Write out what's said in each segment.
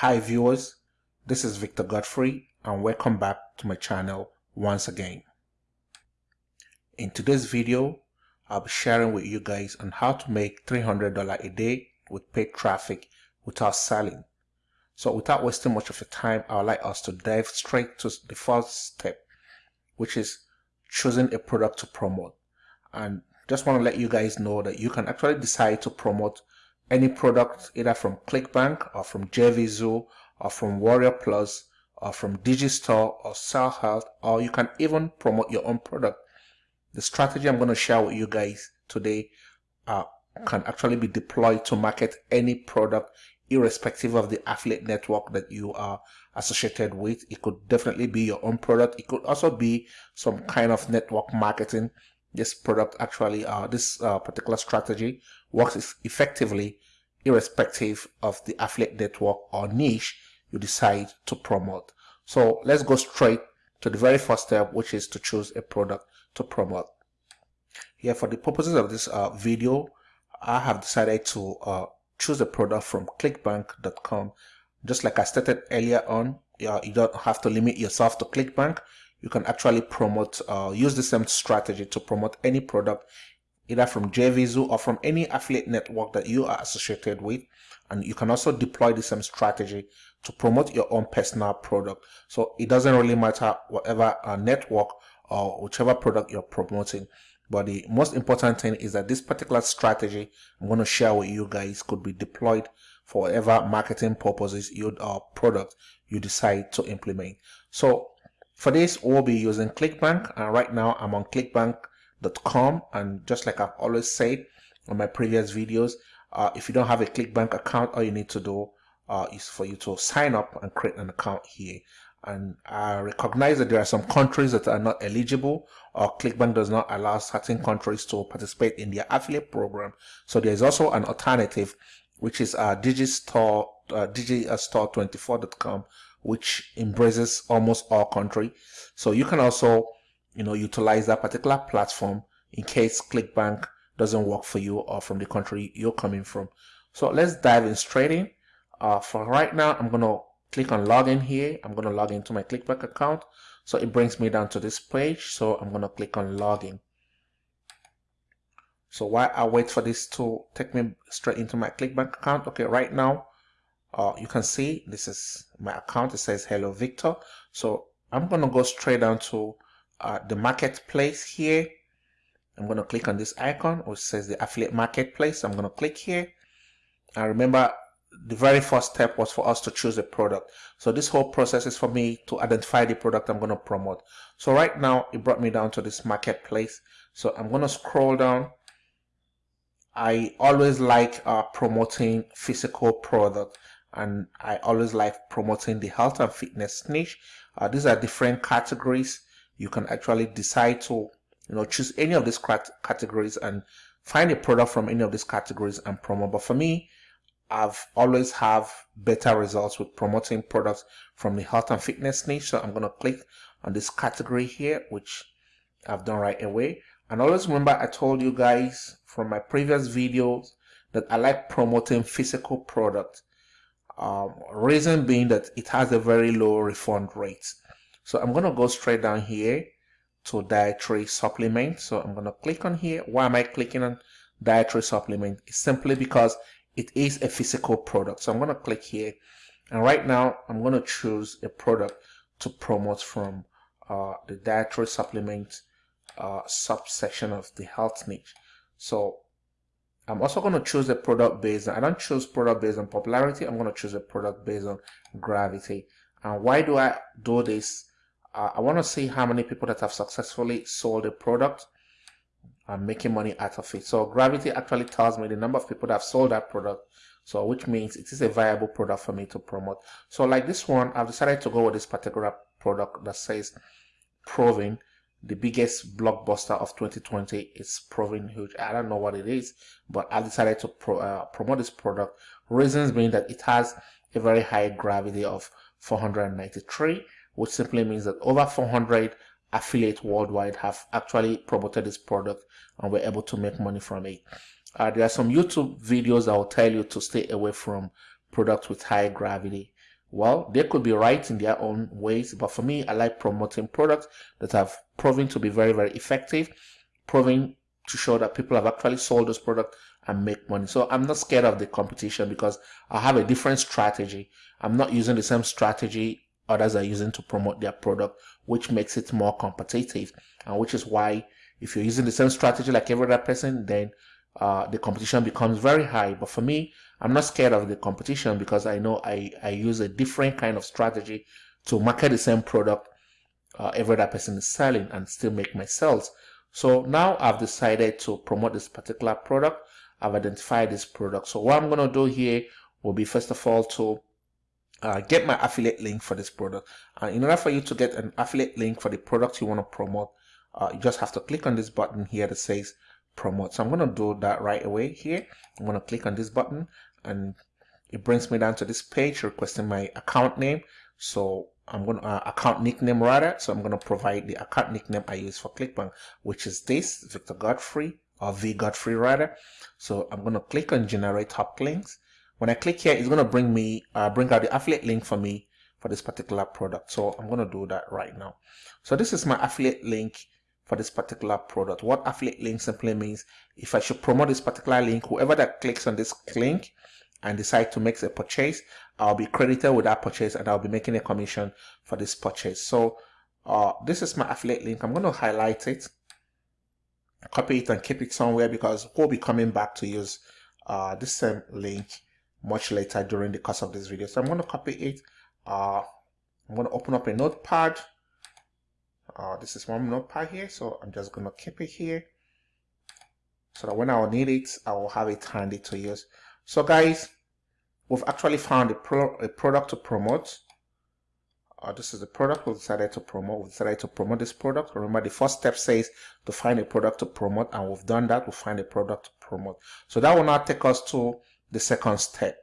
Hi viewers, this is Victor Godfrey and welcome back to my channel once again. In today's video, I'll be sharing with you guys on how to make $300 a day with paid traffic without selling. So without wasting much of your time, I would like us to dive straight to the first step, which is choosing a product to promote. And just want to let you guys know that you can actually decide to promote any product either from ClickBank or from JVZoo or from Warrior Plus or from Digistore or SellHealth or you can even promote your own product. The strategy I'm going to share with you guys today uh, can actually be deployed to market any product irrespective of the affiliate network that you are associated with. It could definitely be your own product. It could also be some kind of network marketing. This product actually, uh, this uh, particular strategy works effectively irrespective of the affiliate network or niche you decide to promote. So let's go straight to the very first step, which is to choose a product to promote. Here, for the purposes of this uh, video, I have decided to uh, choose a product from clickbank.com. Just like I stated earlier on, you don't have to limit yourself to ClickBank. You can actually promote, uh, use the same strategy to promote any product either from JVZoo or from any affiliate network that you are associated with. And you can also deploy the same strategy to promote your own personal product. So it doesn't really matter whatever uh, network or whichever product you're promoting. But the most important thing is that this particular strategy I'm going to share with you guys could be deployed for whatever marketing purposes your uh, product you decide to implement. So for this, we'll be using ClickBank. And right now I'm on ClickBank com. And just like I've always said on my previous videos uh, if you don't have a clickbank account all you need to do uh, is for you to sign up and create an account here. And I recognize that there are some countries that are not eligible or clickbank does not allow certain countries to participate in their affiliate program. So there's also an alternative which is uh, digistore uh, digistore24.com which embraces almost all country. So you can also you know, utilize that particular platform in case ClickBank doesn't work for you or from the country you're coming from. So let's dive in straight in. Uh, for right now, I'm going to click on login here. I'm going to log into my ClickBank account. So it brings me down to this page. So I'm going to click on login. So while I wait for this to take me straight into my ClickBank account, okay, right now, uh, you can see this is my account. It says Hello Victor. So I'm going to go straight down to uh, the marketplace here. I'm going to click on this icon which says the affiliate marketplace. I'm going to click here. And remember, the very first step was for us to choose a product. So this whole process is for me to identify the product I'm going to promote. So right now, it brought me down to this marketplace. So I'm going to scroll down. I always like uh, promoting physical product and I always like promoting the health and fitness niche. Uh, these are different categories you can actually decide to you know choose any of these categories and find a product from any of these categories and promote. But for me I've always have better results with promoting products from the health and fitness niche. So I'm going to click on this category here which I've done right away. And always remember I told you guys from my previous videos that I like promoting physical products um, reason being that it has a very low refund rate so I'm going to go straight down here to dietary supplement. So I'm going to click on here. Why am I clicking on dietary supplement? It's simply because it is a physical product. So I'm going to click here. And right now I'm going to choose a product to promote from uh, the dietary supplement uh, subsection of the health niche. So I'm also going to choose a product based on, I don't choose product based on popularity. I'm going to choose a product based on gravity. And why do I do this? I want to see how many people that have successfully sold a product and making money out of it. So Gravity actually tells me the number of people that have sold that product. So which means it is a viable product for me to promote. So like this one, I've decided to go with this particular product that says Proving, the biggest blockbuster of 2020 is Proving huge. I don't know what it is, but I decided to pro, uh, promote this product. Reasons being that it has a very high gravity of 493 which simply means that over 400 affiliates worldwide have actually promoted this product and were able to make money from it. Uh, there are some YouTube videos that will tell you to stay away from products with high gravity well, they could be right in their own ways, but for me, I like promoting products that have proven to be very, very effective, proving to show that people have actually sold those products and make money. So I'm not scared of the competition because I have a different strategy. I'm not using the same strategy others are using to promote their product, which makes it more competitive. And which is why if you're using the same strategy like every other person, then uh, the competition becomes very high. But for me, I'm not scared of the competition because I know I, I use a different kind of strategy to market the same product uh, every other person is selling and still make my sales. So now I've decided to promote this particular product. I've identified this product. So what I'm going to do here will be first of all to uh, get my affiliate link for this product. Uh, in order for you to get an affiliate link for the product you want to promote, uh, you just have to click on this button here that says promote. So I'm going to do that right away here. I'm going to click on this button and it brings me down to this page requesting my account name. So I'm going to uh, account nickname rather. So I'm going to provide the account nickname I use for ClickBank, which is this Victor Godfrey or V Godfrey rather. So I'm going to click on generate HopLinks. When I click here, it's going to bring me, uh, bring out the affiliate link for me for this particular product. So I'm going to do that right now. So this is my affiliate link for this particular product. What affiliate link simply means if I should promote this particular link, whoever that clicks on this link and decide to make a purchase, I'll be credited with that purchase and I'll be making a commission for this purchase. So uh, this is my affiliate link. I'm going to highlight it, copy it and keep it somewhere because we'll be coming back to use uh, this same link much later during the course of this video. So I'm going to copy it. Uh, I'm going to open up a notepad. Uh, this is one notepad here. So I'm just going to keep it here. So that when I need it, I will have it handy to use. So guys, we've actually found a, pro a product to promote. Uh, this is the product we decided to promote. We decided to promote this product. Remember, the first step says to find a product to promote, and we've done that. We find a product to promote. So that will now take us to the second step.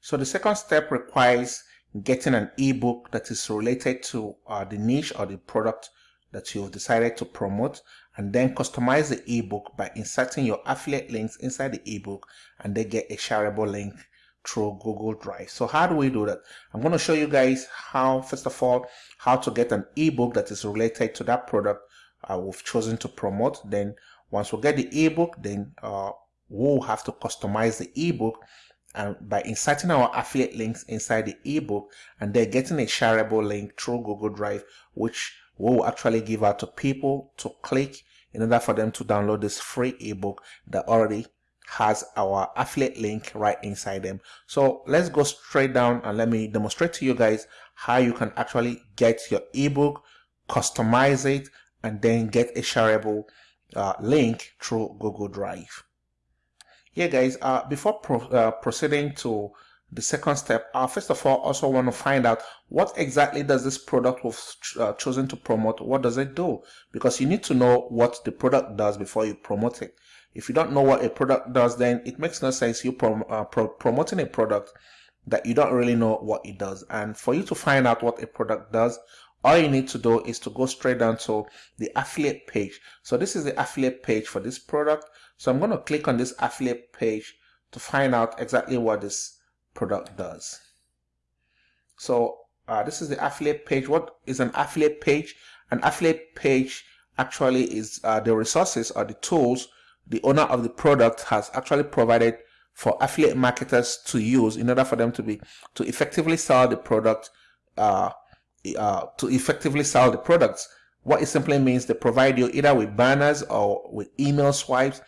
So the second step requires getting an ebook that is related to uh, the niche or the product that you've decided to promote and then customize the ebook by inserting your affiliate links inside the ebook and they get a shareable link through Google Drive. So how do we do that? I'm going to show you guys how, first of all, how to get an ebook that is related to that product uh, we've chosen to promote. Then once we get the ebook, then uh, we'll have to customize the ebook and by inserting our affiliate links inside the ebook and then getting a shareable link through Google Drive, which we'll actually give out to people to click in order for them to download this free ebook that already has our affiliate link right inside them. So let's go straight down and let me demonstrate to you guys how you can actually get your ebook, customize it, and then get a shareable uh, link through Google Drive yeah guys uh, before pro uh, proceeding to the second step uh, first of all also want to find out what exactly does this product we've uh, chosen to promote what does it do? Because you need to know what the product does before you promote it. If you don't know what a product does then it makes no sense you prom uh, pro promoting a product that you don't really know what it does. And for you to find out what a product does all you need to do is to go straight down to the affiliate page. So this is the affiliate page for this product so I'm going to click on this affiliate page to find out exactly what this product does. So uh, this is the affiliate page. What is an affiliate page? An affiliate page actually is uh, the resources or the tools the owner of the product has actually provided for affiliate marketers to use in order for them to be to effectively sell the product uh, uh, to effectively sell the products what it simply means they provide you either with banners or with email swipes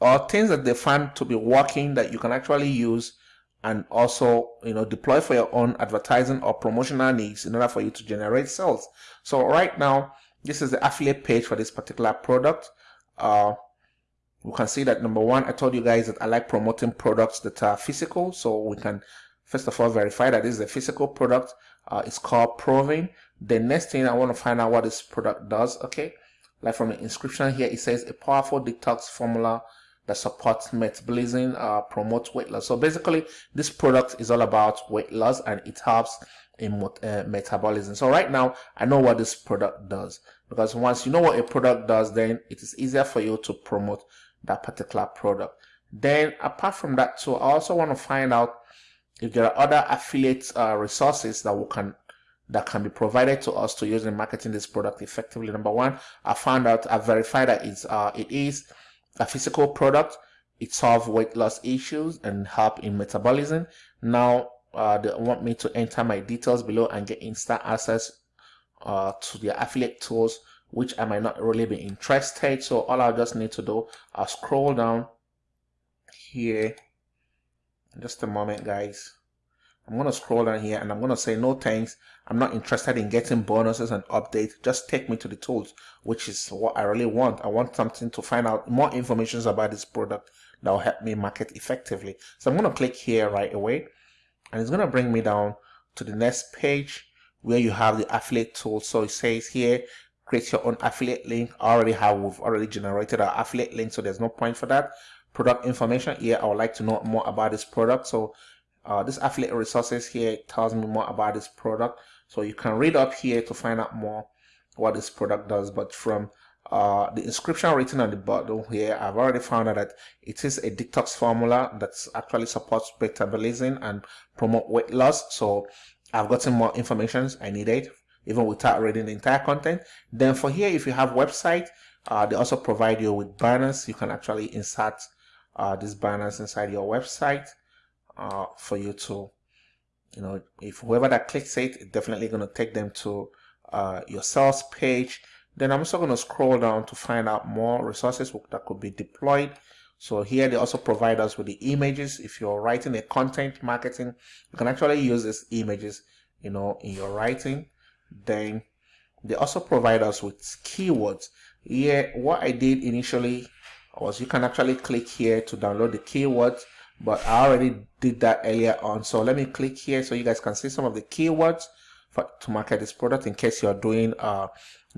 or things that they find to be working that you can actually use and also you know deploy for your own advertising or promotional needs in order for you to generate sales. So right now this is the affiliate page for this particular product. Uh, we can see that number one i told you guys that i like promoting products that are physical. So we can first of all verify that this is a physical product. Uh, it's called Proving. The next thing i want to find out what this product does okay like from the inscription here it says a powerful detox formula that supports metabolism, uh, promotes weight loss. So basically, this product is all about weight loss and it helps in uh, metabolism. So right now, I know what this product does because once you know what a product does, then it is easier for you to promote that particular product. Then apart from that, so I also want to find out if there are other affiliate uh, resources that we can that can be provided to us to use in marketing this product effectively. Number one, I found out, I verified that it's, uh, it is a physical product. It solves weight loss issues and help in metabolism. Now, uh, they want me to enter my details below and get instant access uh, to their affiliate tools, which I might not really be interested. So all I just need to do, I'll scroll down here. Just a moment, guys. I'm going to scroll down here and I'm going to say no thanks. I'm not interested in getting bonuses and updates. Just take me to the tools, which is what I really want. I want something to find out more information about this product that will help me market effectively. So I'm going to click here right away and it's going to bring me down to the next page where you have the affiliate tool. So it says here, create your own affiliate link. I already have, we've already generated our affiliate link. So there's no point for that. Product information here. I would like to know more about this product. So uh, this affiliate resources here tells me more about this product. So you can read up here to find out more what this product does. But from uh, the inscription written on the bottle here I've already found out that it is a detox formula that actually supports metabolism and promote weight loss. So I've gotten more information I needed even without reading the entire content. Then for here if you have website uh, they also provide you with banners. You can actually insert uh, these banners inside your website uh, for you to, you know, if whoever that clicks it, it's definitely going to take them to uh, your sales page. Then I'm also going to scroll down to find out more resources that could be deployed. So here they also provide us with the images. If you're writing a content marketing, you can actually use these images, you know, in your writing. Then they also provide us with keywords. Here, what I did initially was you can actually click here to download the keywords but I already did that earlier on. So let me click here so you guys can see some of the keywords for, to market this product in case you're doing uh,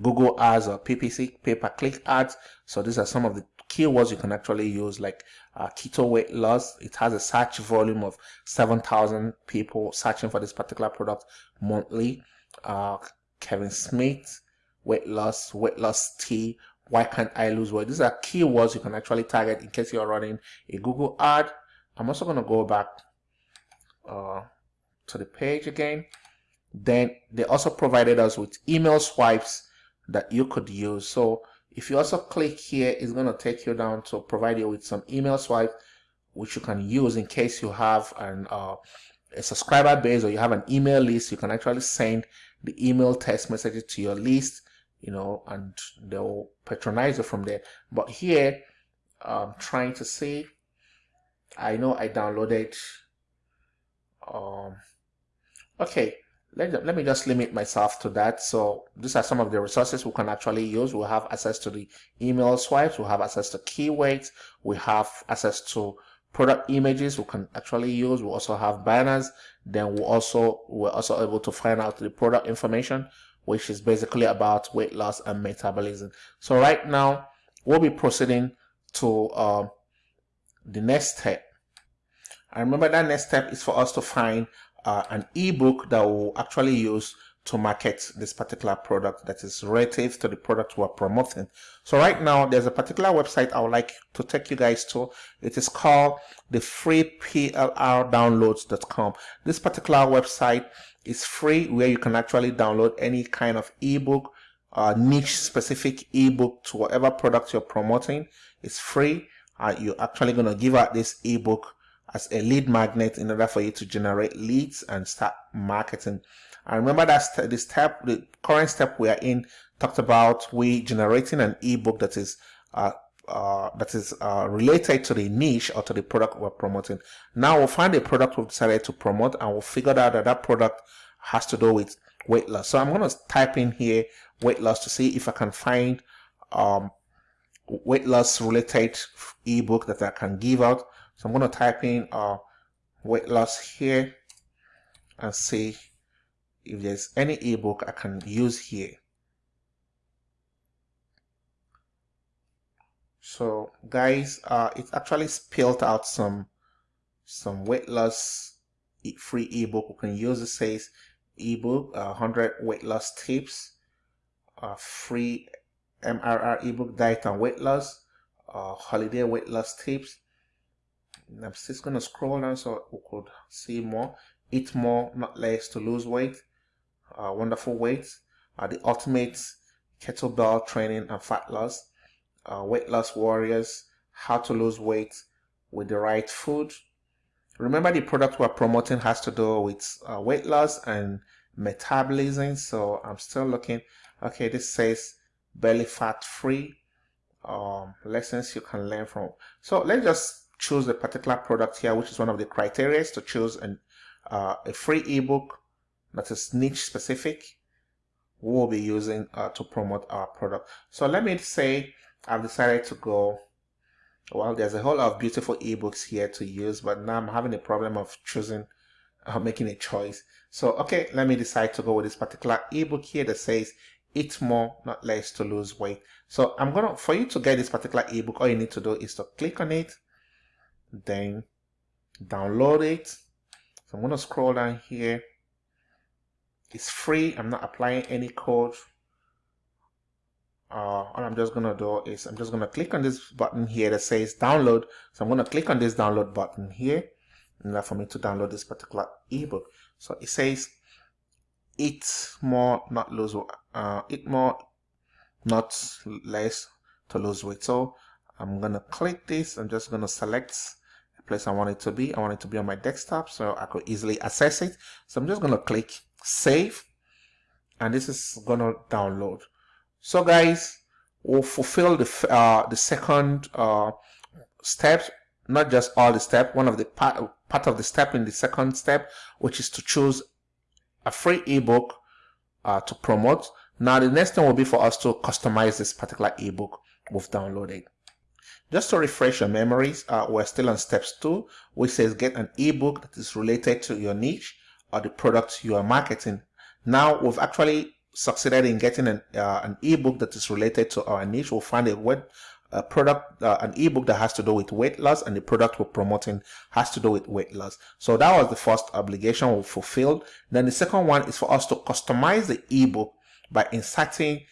Google ads or PPC, pay-per-click ads. So these are some of the keywords you can actually use like uh, keto weight loss. It has a search volume of 7,000 people searching for this particular product monthly. Uh, Kevin Smith, weight loss, weight loss tea, why can't I lose weight? These are keywords you can actually target in case you're running a Google ad I'm also going to go back uh, to the page again. Then they also provided us with email swipes that you could use. So if you also click here, it's going to take you down to provide you with some email swipe, which you can use in case you have an uh, a subscriber base or you have an email list. You can actually send the email text messages to your list, you know, and they'll patronize you from there. But here, I'm trying to see I know I downloaded um okay let, let me just limit myself to that. So these are some of the resources we can actually use. We have access to the email swipes we have access to keywords we have access to product images we can actually use. We also have banners. Then we also we're also able to find out the product information which is basically about weight loss and metabolism. So right now we'll be proceeding to uh, the next step. I remember that next step is for us to find uh, an ebook that will actually use to market this particular product that is relative to the product we're promoting. So right now there's a particular website I would like to take you guys to. It is called the freeplrdownloads.com. This particular website is free where you can actually download any kind of ebook, uh, niche specific ebook to whatever product you're promoting. It's free uh, you're actually going to give out this ebook as a lead magnet in order for you to generate leads and start marketing. And remember that st the step, the current step we are in, talked about we generating an ebook that is uh, uh, that is uh, related to the niche or to the product we're promoting. Now we'll find a product we've decided to promote and we'll figure out that that product has to do with weight loss. So I'm going to type in here weight loss to see if I can find um, weight loss related ebook that I can give out. So I'm going to type in uh, weight loss here and see if there's any ebook I can use here. So guys, uh, it actually spelled out some some weight loss free ebook we can use. It says ebook uh, 100 weight loss tips, uh, free MRR ebook diet and weight loss, uh, holiday weight loss tips. I'm just going to scroll down so we could see more. Eat more, not less to lose weight. Uh, wonderful weight. Uh, the ultimate kettlebell training and fat loss. Uh, weight loss warriors. How to lose weight with the right food. Remember the product we're promoting has to do with uh, weight loss and metabolism. So I'm still looking. Okay, this says belly fat free um, lessons you can learn from. So let's just choose a particular product here, which is one of the criteria to choose an, uh, a free ebook that is niche specific. We'll be using uh, to promote our product. So let me say I've decided to go. Well, there's a whole lot of beautiful ebooks here to use, but now I'm having a problem of choosing, uh, making a choice. So, okay, let me decide to go with this particular ebook here that says eat more, not less to lose weight. So I'm gonna, for you to get this particular ebook, all you need to do is to click on it, then download it. So I'm gonna scroll down here. It's free. I'm not applying any code. Uh, all I'm just gonna do is I'm just gonna click on this button here that says download. So I'm gonna click on this download button here, and for me to download this particular ebook. So it says eat more, not lose, uh, eat more, not less to lose weight. So I'm gonna click this. I'm just gonna select place I want it to be. I want it to be on my desktop so I could easily access it. So I'm just gonna click save, and this is gonna download. So guys, we'll fulfill the uh, the second uh, step, not just all the step. One of the part part of the step in the second step, which is to choose a free ebook uh, to promote. Now the next thing will be for us to customize this particular ebook we've downloaded. Just to refresh your memories, uh, we're still on steps two, which says get an ebook that is related to your niche or the product you are marketing. Now we've actually succeeded in getting an, uh, an ebook that is related to our niche. We'll find a web, a product, uh, an ebook that has to do with weight loss, and the product we're promoting has to do with weight loss. So that was the first obligation we fulfilled. Then the second one is for us to customize the ebook by inserting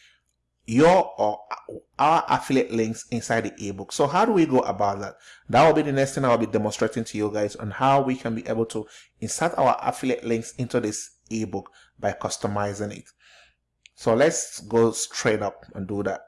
your or our affiliate links inside the ebook. So how do we go about that? That will be the next thing I'll be demonstrating to you guys on how we can be able to insert our affiliate links into this ebook by customizing it. So let's go straight up and do that.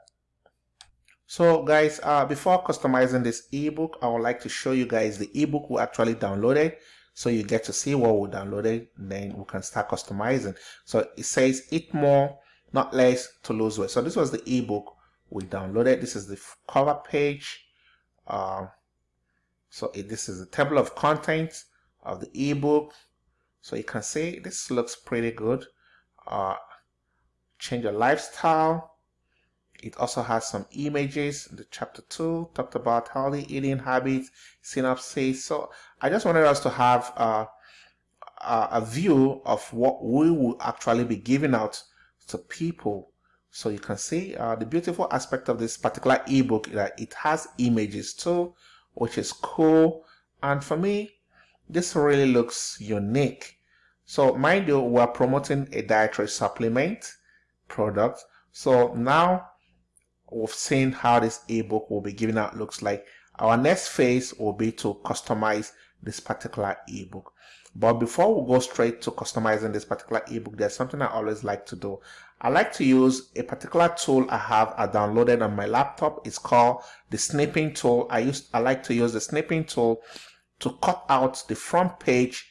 So guys, uh, before customizing this ebook, I would like to show you guys the ebook we actually downloaded. So you get to see what we downloaded, then we can start customizing. So it says eat more, not less to lose weight. So this was the ebook we downloaded. This is the cover page. Uh, so it, this is the table of contents of the ebook. So you can see this looks pretty good. Uh, change your lifestyle it also has some images. The chapter 2 talked about healthy eating habits, synopsis. So I just wanted us to have a, a view of what we will actually be giving out to people. So you can see uh, the beautiful aspect of this particular ebook that it has images too, which is cool. And for me, this really looks unique. So mind you, we're promoting a dietary supplement product. So now we've seen how this ebook will be given out looks like. Our next phase will be to customize this particular ebook. But before we go straight to customizing this particular ebook, there's something I always like to do. I like to use a particular tool I have I downloaded on my laptop. It's called the snipping tool. I use I like to use the snipping tool to cut out the front page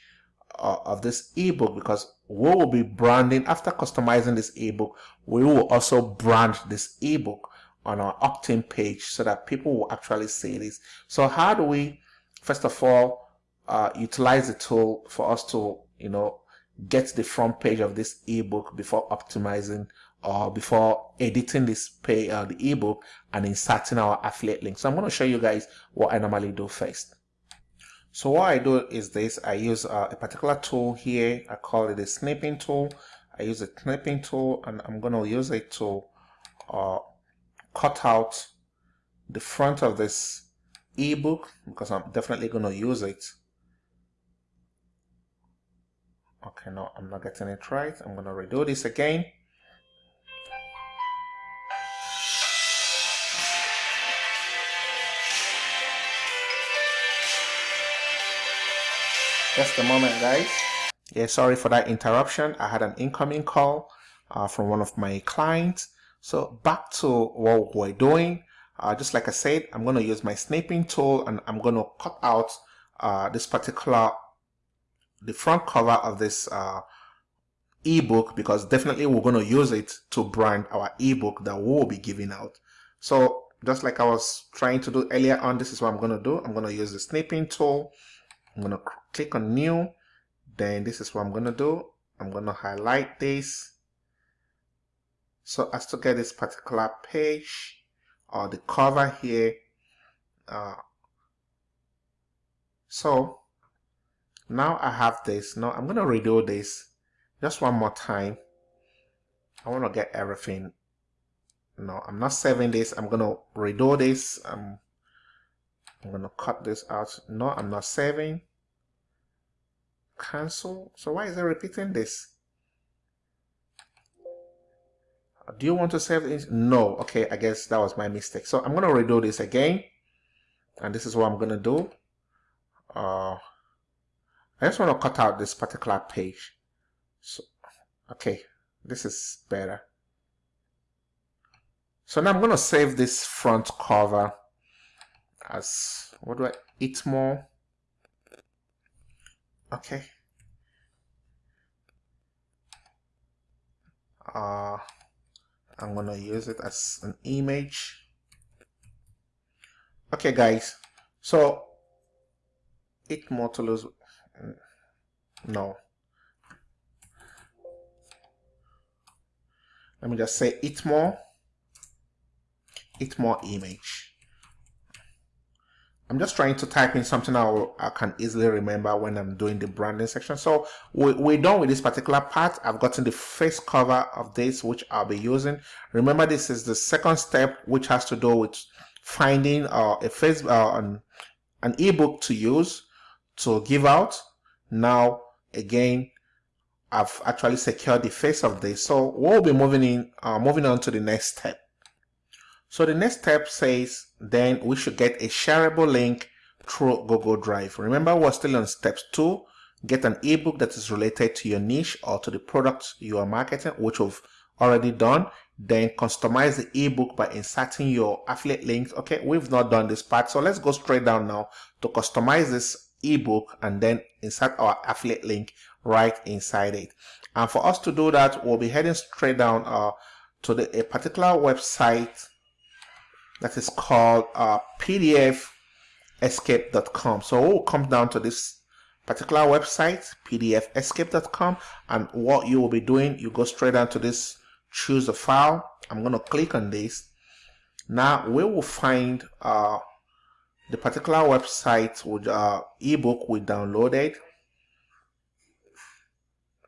uh, of this ebook because we will be branding after customizing this ebook. We will also brand this ebook on our opt-in page so that people will actually see this. So how do we, first of all, uh, utilize the tool for us to, you know, get the front page of this ebook before optimizing or before editing this pay uh, the ebook and inserting our affiliate link. So I'm going to show you guys what I normally do first. So what I do is this, I use uh, a particular tool here. I call it a snipping tool. I use a snipping tool and I'm going to use it to uh, cut out the front of this ebook because I'm definitely going to use it. Okay, no, I'm not getting it right. I'm going to redo this again. Just a moment, guys. Yeah, sorry for that interruption. I had an incoming call uh, from one of my clients. So back to what we're doing. Uh, just like I said, I'm going to use my snipping tool and I'm going to cut out uh, this particular, the front cover of this uh, ebook because definitely we're going to use it to brand our ebook that we'll be giving out. So just like I was trying to do earlier on, this is what I'm going to do. I'm going to use the snipping tool. I'm going to click on new. Then this is what I'm going to do. I'm going to highlight this. So as to get this particular page or the cover here. Uh, so now I have this. Now I'm going to redo this just one more time. I want to get everything. No, I'm not saving this. I'm going to redo this. I'm, I'm to cut this out. No, I'm not saving. Cancel. So why is it repeating this? Do you want to save this? No. Okay, I guess that was my mistake. So I'm going to redo this again. And this is what I'm going to do. Uh, I just want to cut out this particular page. So, okay, this is better. So now I'm going to save this front cover as, what do I, eat more. Okay. Uh, I'm going to use it as an image. Okay, guys. So, eat more to lose. No. let me just say it more it more image I'm just trying to type in something I, I can easily remember when I'm doing the branding section. So we, we're done with this particular part. I've gotten the face cover of this, which I'll be using. Remember, this is the second step, which has to do with finding uh, a face, uh, an, an ebook to use to give out. Now, again, I've actually secured the face of this. So we'll be moving in, uh, moving on to the next step. So the next step says then we should get a shareable link through Google Drive. Remember we're still on steps two. Get an ebook that is related to your niche or to the product you are marketing, which we've already done. Then customize the ebook by inserting your affiliate links. Okay, we've not done this part. So let's go straight down now to customize this ebook and then insert our affiliate link right inside it. And for us to do that, we'll be heading straight down uh, to the, a particular website that is called uh, pdfescape.com. So we'll come down to this particular website, pdfescape.com, and what you will be doing, you go straight down to this choose a file. I'm going to click on this. Now we will find uh, the particular website with uh, ebook we downloaded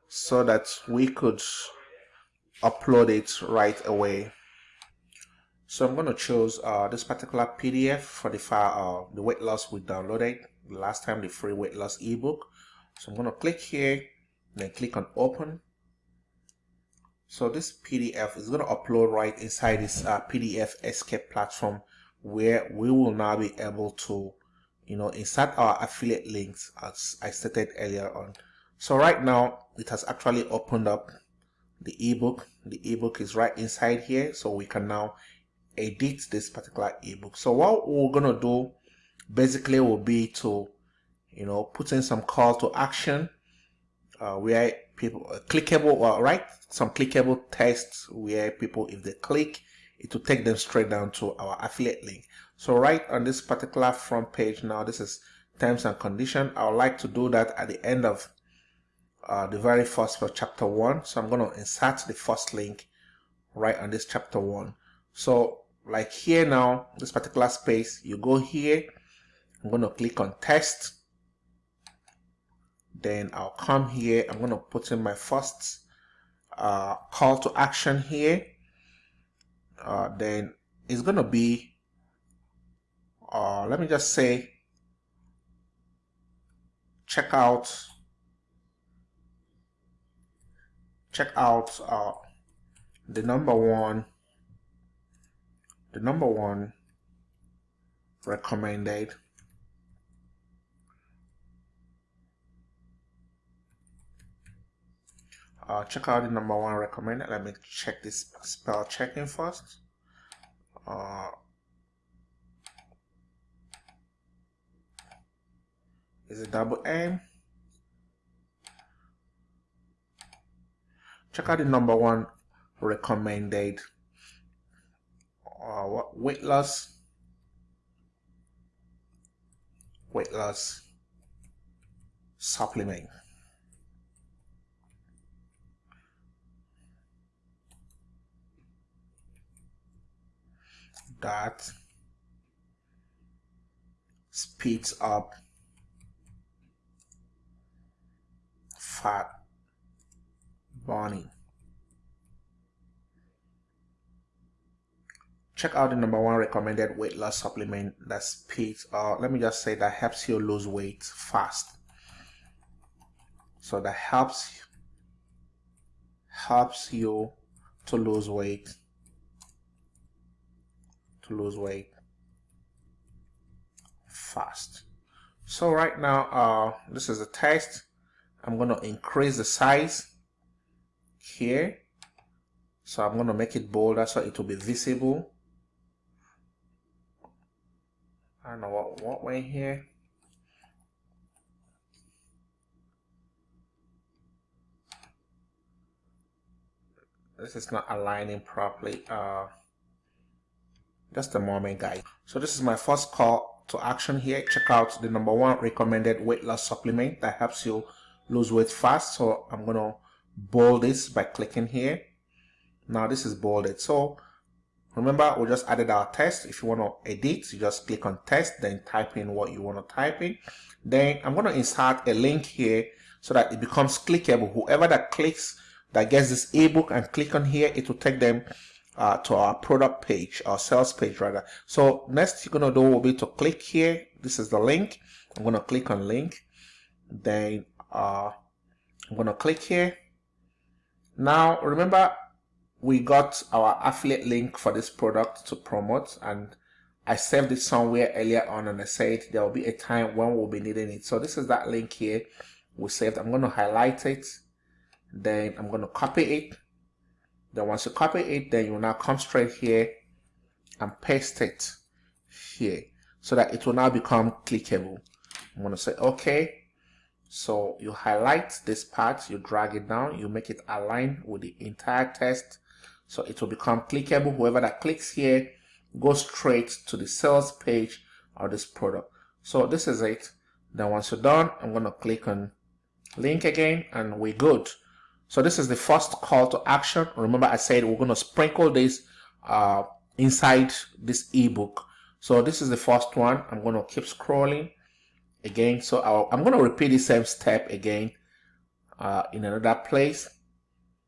so that we could upload it right away. So I'm going to choose uh, this particular PDF for the file, uh, the weight loss we downloaded last time, the free weight loss ebook. So I'm going to click here, then click on open. So this PDF is going to upload right inside this uh, PDF escape platform where we will now be able to, you know, insert our affiliate links as I stated earlier on. So right now it has actually opened up the ebook. The ebook is right inside here. So we can now edit this particular ebook. So what we're to do basically will be to, you know, put in some call to action uh, where people uh, clickable, uh, right? Some clickable tests where people, if they click, it will take them straight down to our affiliate link. So right on this particular front page now, this is terms and condition. I would like to do that at the end of uh, the very first for chapter 1 so I'm going to insert the first link right on this chapter 1 so like here now this particular space you go here I'm going to click on test. Then I'll come here. I'm going to put in my first uh, call to action here uh, then it's going to be uh, let me just say check out check out uh, the number one the number one recommended uh, check out the number one recommended. Let me check this spell checking first. Uh, is it double M check out the number one recommended. Uh, weight loss? Weight loss supplement that speeds up fat burning. Check out the number one recommended weight loss supplement that speeds, or uh, let me just say that helps you lose weight fast. So that helps helps you to lose weight to lose weight fast. So right now, uh, this is a test. I'm going to increase the size here. So I'm going to make it bolder so it will be visible. I don't know what, what way here. This is not aligning properly. Uh, just a moment guys. So this is my first call to action here. Check out the number one recommended weight loss supplement that helps you lose weight fast. So i'm gonna bold this by clicking here. Now this is bolded. So remember we just added our test. If you want to edit you just click on test then type in what you want to type in. Then i'm going to insert a link here so that it becomes clickable. Whoever that clicks that gets this ebook and click on here it will take them uh, to our product page our sales page rather. So next you're gonna do will be to click here. This is the link. I'm gonna click on link. Then uh, I'm gonna click here. Now remember we got our affiliate link for this product to promote and I saved it somewhere earlier on and I said there will be a time when we'll be needing it. So this is that link here. We saved I'm going to highlight it. Then I'm going to copy it then once you copy it, then you will now come straight here and paste it here so that it will now become clickable. I'm going to say OK. So you highlight this part, you drag it down, you make it align with the entire text. So it will become clickable. Whoever that clicks here goes straight to the sales page of this product. So this is it. Then once you're done, I'm going to click on link again and we're good. So this is the first call to action. Remember I said we're going to sprinkle this uh, inside this ebook. So this is the first one. I'm going to keep scrolling again. So i am going to repeat the same step again uh, in another place.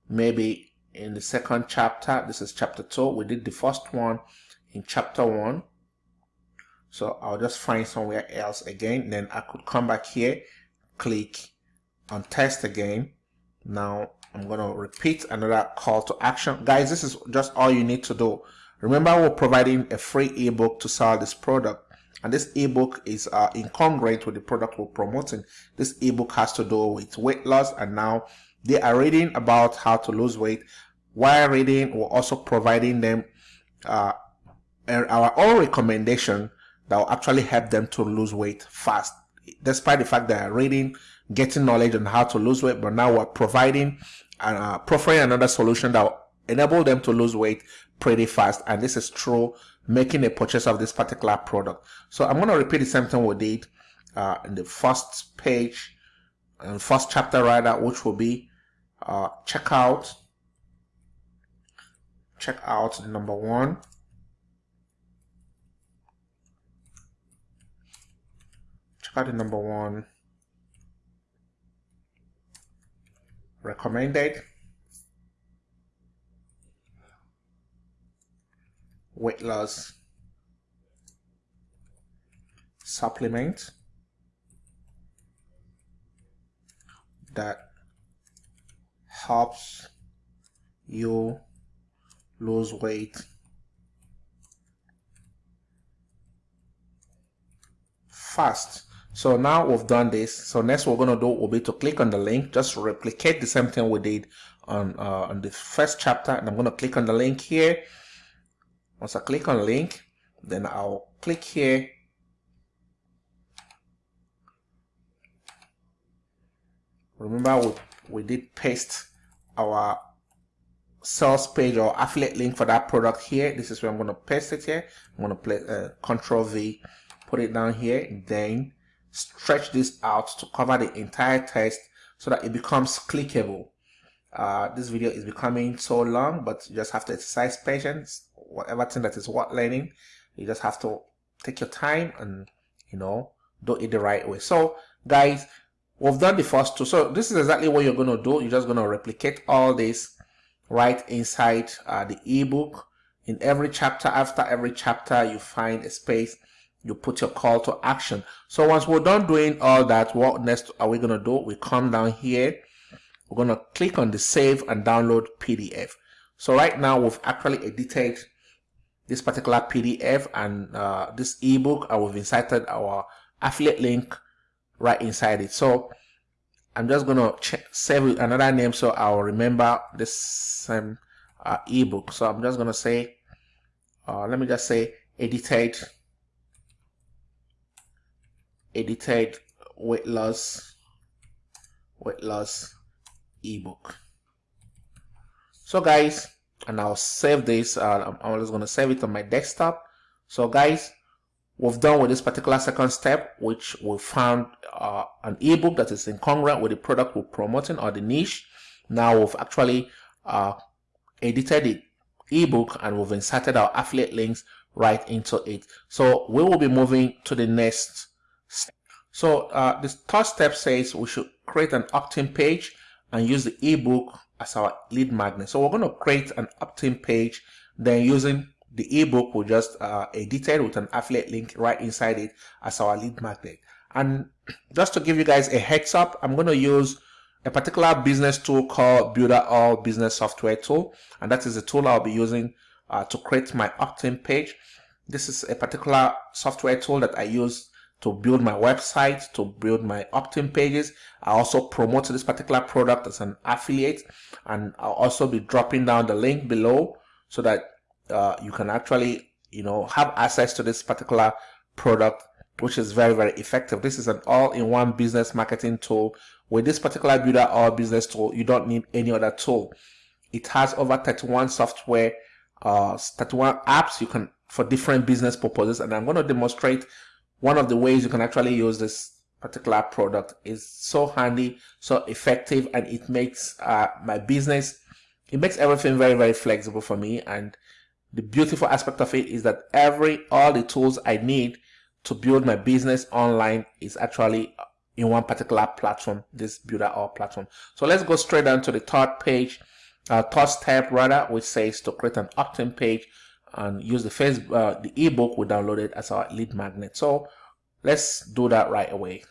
Maybe in the second chapter. This is chapter 2. We did the first one in chapter 1. So I'll just find somewhere else again. Then I could come back here, click on test again now I'm going to repeat another call to action. Guys, this is just all you need to do. Remember, we're providing a free ebook to sell this product. And this ebook is uh, incongruent with the product we're promoting. This ebook has to do with weight loss. And now they are reading about how to lose weight. While reading, we're also providing them uh, our own recommendation that will actually help them to lose weight fast. Despite the fact that reading getting knowledge on how to lose weight, but now we're providing and uh, providing another solution that will enable them to lose weight pretty fast. And this is through making a purchase of this particular product. So I'm going to repeat the same thing we did uh, in the first page and first chapter right rather, which will be uh, check out, check out number one. Check out the number one recommended weight loss supplement that helps you lose weight fast so now we've done this. So next we're going to do will be to click on the link. Just replicate the same thing we did on uh, on the first chapter. And I'm going to click on the link here. Once I click on link then I'll click here. Remember we, we did paste our sales page or affiliate link for that product here. This is where I'm going to paste it here. I'm going to play uh, control V put it down here then stretch this out to cover the entire text so that it becomes clickable. Uh, this video is becoming so long but you just have to exercise patience. Whatever thing that is worth learning you just have to take your time and you know do it the right way. So guys we've done the first two. So this is exactly what you're going to do. You're just going to replicate all this right inside uh, the ebook. In every chapter after every chapter you find a space you put your call to action. So once we're done doing all that what next are we going to do? We come down here. We're going to click on the save and download pdf so right now we've actually edited this particular pdf and uh, this ebook and we've inserted our affiliate link right inside it. So I'm just gonna save another name so I'll remember this same uh, ebook. So I'm just gonna say uh, let me just say edited edited weight loss weight loss ebook. So guys and I'll save this uh, I'm just gonna save it on my desktop. So guys we've done with this particular second step which we found uh, an ebook that is incongruent with the product we're promoting or the niche. Now we've actually uh, edited the ebook and we've inserted our affiliate links right into it. So we will be moving to the next so uh, the third step says we should create an opt-in page and use the ebook as our lead magnet so we're going to create an opt-in page then using the ebook we'll just uh, edited with an affiliate link right inside it as our lead magnet. And just to give you guys a heads up, I'm going to use a particular business tool called Builderall Business Software Tool. And that is the tool I'll be using uh, to create my opt-in page. This is a particular software tool that I use to build my website, to build my opt-in pages. I also promote this particular product as an affiliate and I'll also be dropping down the link below so that uh, you can actually you know have access to this particular product which is very very effective. This is an all-in-one business marketing tool. With this particular Builderall business tool you don't need any other tool. It has over 31 software uh 31 apps you can for different business purposes and i'm going to demonstrate one of the ways you can actually use this particular product is so handy so effective and it makes uh, my business it makes everything very very flexible for me and the beautiful aspect of it is that every all the tools I need to build my business online is actually in one particular platform, this Builderall platform. So let's go straight down to the third page, uh, third step rather, which says to create an opt-in page and use the face, uh, the ebook we downloaded as our lead magnet. So let's do that right away.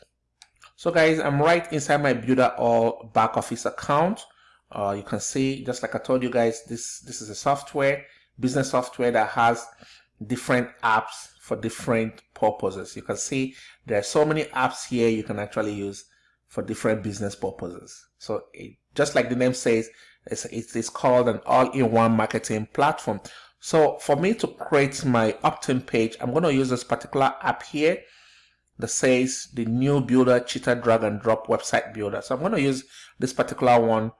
So guys, I'm right inside my Builderall back office account. Uh, you can see, just like I told you guys, this this is a software business software that has different apps for different purposes. You can see there are so many apps here you can actually use for different business purposes. So it, just like the name says, it's, it is called an all-in-one marketing platform. So for me to create my opt-in page, I'm going to use this particular app here that says the new builder cheetah drag and drop website builder. So I'm going to use this particular one,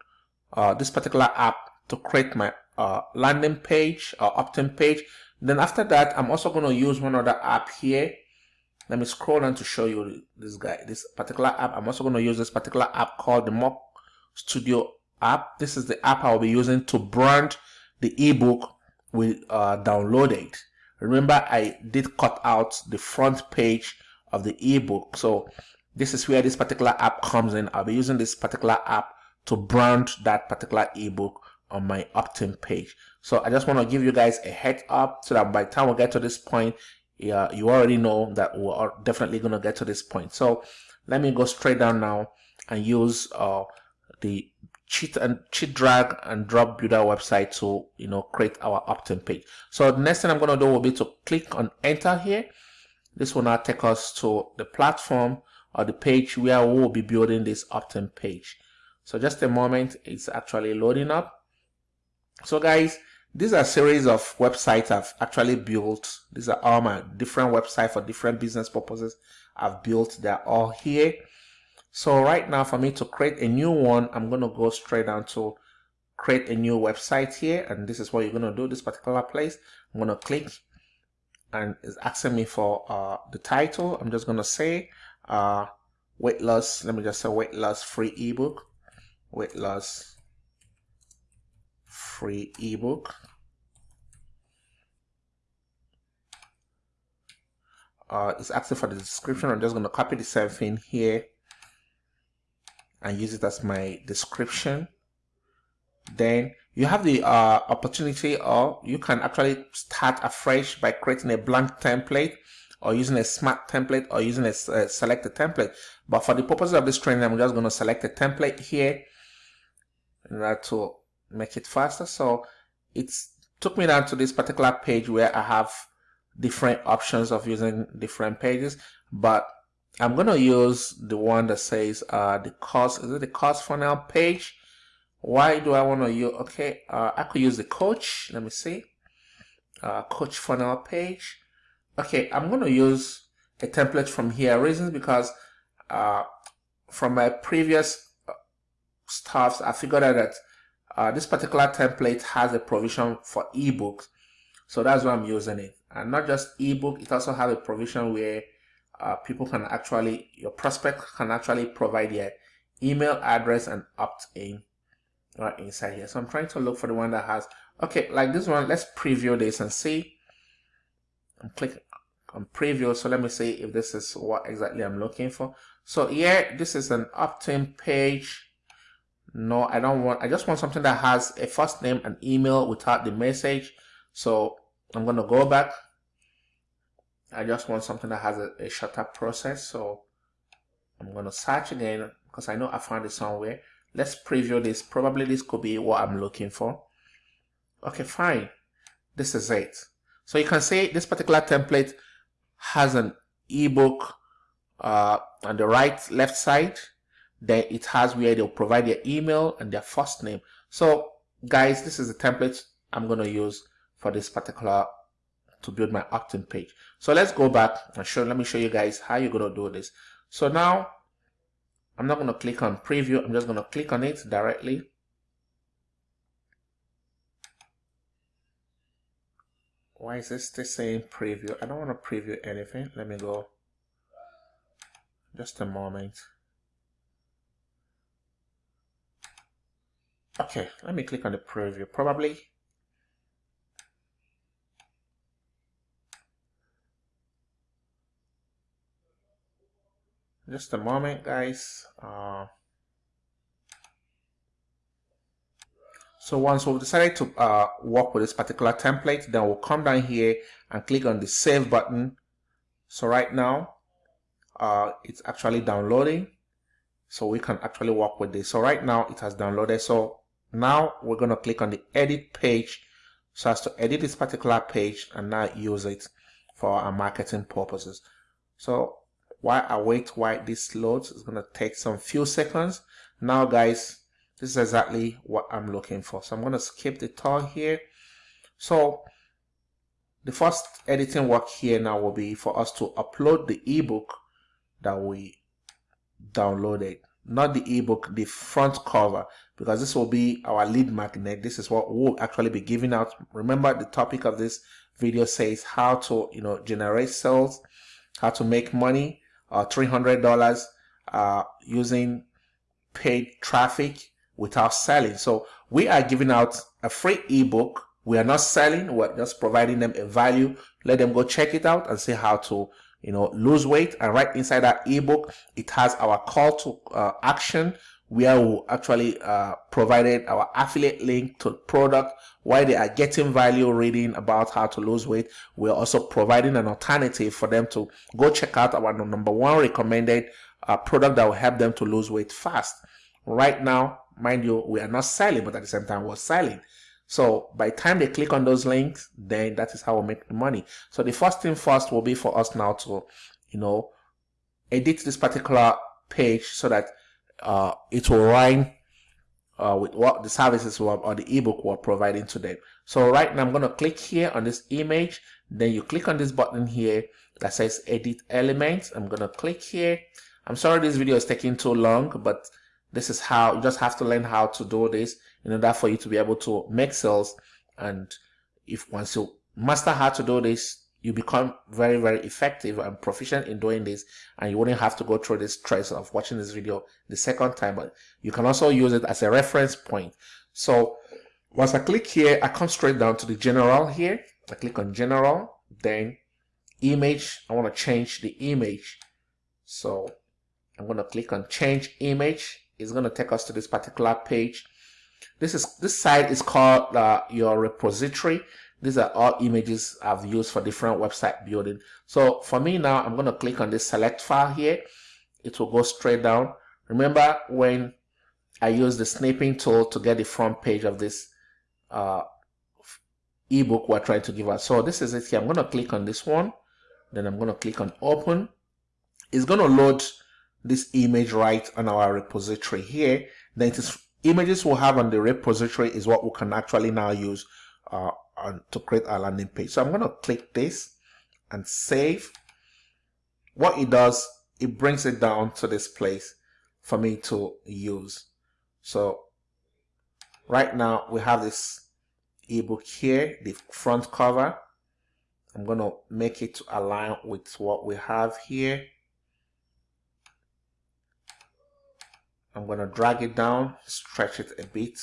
uh, this particular app to create my uh, landing page or opt-in page. Then after that, I'm also going to use one other app here. Let me scroll down to show you this guy, this particular app. I'm also going to use this particular app called the Mock Studio app. This is the app I'll be using to brand the ebook we uh, downloaded. Remember, I did cut out the front page of the ebook. So this is where this particular app comes in. I'll be using this particular app to brand that particular ebook on my opt-in page. So I just want to give you guys a head up so that by the time we get to this point, yeah, you already know that we are definitely going to get to this point. So let me go straight down now and use uh, the cheat and cheat drag and drop builder website to you know create our opt-in page. So the next thing I'm going to do will be to click on enter here. This will now take us to the platform or the page where we'll be building this opt-in page. So just a moment, it's actually loading up. So guys, these are series of websites I've actually built. These are all my different websites for different business purposes I've built. They're all here. So right now for me to create a new one, I'm going to go straight down to create a new website here. And this is what you're going to do, this particular place. I'm going to click and it's asking me for uh, the title. I'm just going to say uh, weight loss. Let me just say weight loss free ebook weight loss free ebook. Uh, it's asking for the description. I'm just going to copy the same thing here and use it as my description. Then you have the uh, opportunity or you can actually start afresh by creating a blank template or using a smart template or using a uh, selected template. But for the purpose of this training, I'm just going to select a template here in order to make it faster. So it took me down to this particular page where I have different options of using different pages, but I'm going to use the one that says uh, the cost, is it the cost funnel page? Why do I want to use, okay, uh, I could use the coach, let me see, uh, coach funnel page. Okay, I'm going to use a template from here, reasons because uh, from my previous stuffs, I figured out that uh, this particular template has a provision for ebooks. So that's why I'm using it. And not just ebook, it also has a provision where uh, people can actually, your prospect can actually provide their email address and opt in right inside here. So I'm trying to look for the one that has, okay, like this one, let's preview this and see. I'm clicking on preview. So let me see if this is what exactly I'm looking for. So yeah, this is an opt-in page no i don't want i just want something that has a first name and email without the message so i'm going to go back i just want something that has a, a shorter process so i'm going to search again because i know i found it somewhere. Let's preview this. Probably this could be what i'm looking for. Okay fine. This is it. So you can see this particular template has an ebook uh, on the right left side. Then it has where they'll provide their email and their first name. So guys, this is the template I'm going to use for this particular to build my opt-in page. So let's go back and show, let me show you guys how you're going to do this. So now I'm not going to click on preview. I'm just going to click on it directly. Why is this still saying preview? I don't want to preview anything. Let me go. Just a moment. Okay, let me click on the preview. Probably just a moment guys. Uh, so once we've decided to uh, work with this particular template then we'll come down here and click on the save button. So right now uh, it's actually downloading. So we can actually work with this. So right now it has downloaded. So now we're going to click on the edit page. So as to edit this particular page and now use it for our marketing purposes. So while I wait while this loads, it's to take some few seconds. Now guys, this is exactly what I'm looking for. So I'm to skip the tour here. So the first editing work here now will be for us to upload the ebook that we downloaded not the ebook, the front cover, because this will be our lead magnet. This is what we'll actually be giving out. Remember the topic of this video says how to, you know, generate sales, how to make money, uh, $300 uh, using paid traffic without selling. So we are giving out a free ebook. We are not selling. We're just providing them a value. Let them go check it out and see how to you know, lose weight. And right inside that ebook, it has our call to uh, action where we actually uh, provided our affiliate link to product while they are getting value reading about how to lose weight. We're also providing an alternative for them to go check out our number one recommended uh, product that will help them to lose weight fast. Right now, mind you, we are not selling, but at the same time, we're selling. So by the time they click on those links, then that is how we make the money. So the first thing first will be for us now to, you know, edit this particular page so that uh, it will rhyme uh, with what the services were, or the ebook we're providing to them. So right now I'm going to click here on this image. Then you click on this button here that says edit elements. I'm going to click here. I'm sorry this video is taking too long, but this is how you just have to learn how to do this in order for you to be able to make sales. And if once you master how to do this, you become very, very effective and proficient in doing this. And you wouldn't have to go through this stress of watching this video the second time, but you can also use it as a reference point. So once I click here, I come straight down to the general here. I click on general, then image. I want to change the image. So I'm going to click on change image. It's going to take us to this particular page. This is this site is called uh, your repository. These are all images I've used for different website building. So for me now, I'm going to click on this select file here. It will go straight down. Remember when I use the snipping tool to get the front page of this uh, ebook we're trying to give us. So this is it here. I'm going to click on this one. Then I'm going to click on open. It's going to load this image right on our repository here. Then it is images we'll have on the repository is what we can actually now use uh, on, to create a landing page. So I'm going to click this and save. What it does, it brings it down to this place for me to use. So right now we have this ebook here, the front cover. I'm going to make it to align with what we have here. I'm going to drag it down, stretch it a bit.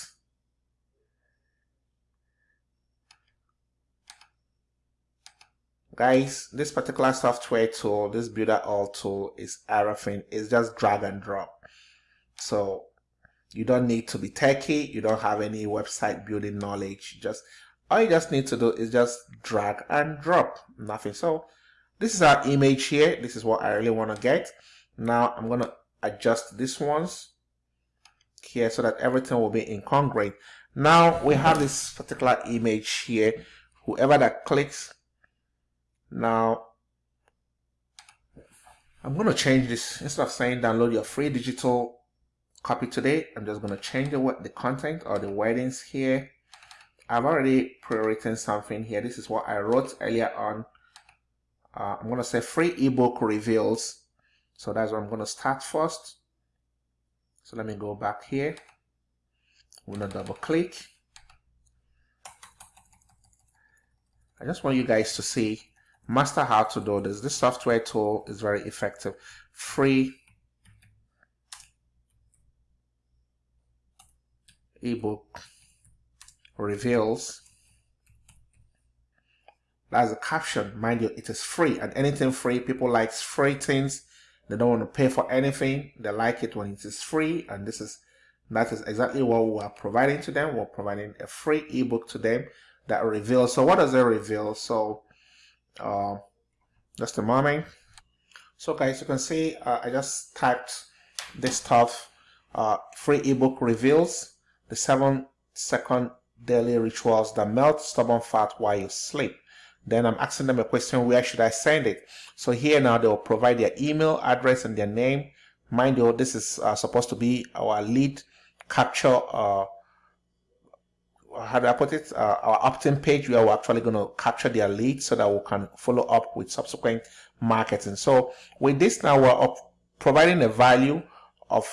Guys this particular software tool this Builderall tool is everything it's just drag and drop. So you don't need to be techie you don't have any website building knowledge. You just all you just need to do is just drag and drop. Nothing. So this is our image here. This is what i really want to get. Now i'm to adjust this ones here so that everything will be incongruent. Now we have this particular image here. Whoever that clicks now, I'm going to change this. Instead of saying download your free digital copy today, I'm just going to change the, the content or the wordings here. I've already pre-written something here. This is what I wrote earlier on. Uh, I'm going to say free ebook reveals. So that's what I'm going to start first. So let me go back here. I'm going to double click. I just want you guys to see master how to do this. This software tool is very effective. Free ebook reveals. That's a caption mind you it is free and anything free. People like free things. They don't want to pay for anything. They like it when it is free and this is that is exactly what we are providing to them. We're providing a free ebook to them that reveals. So what does it reveal? So uh, just a moment. So guys you can see uh, I just typed this stuff uh, free ebook reveals the seven second daily rituals that melt stubborn fat while you sleep. Then I'm asking them a question where should I send it? So here now they'll provide their email address and their name. Mind you this is uh, supposed to be our lead capture uh, how do I put it, uh, our opt-in page where we're actually going to capture their leads so that we can follow up with subsequent marketing. So with this now, we're providing a value of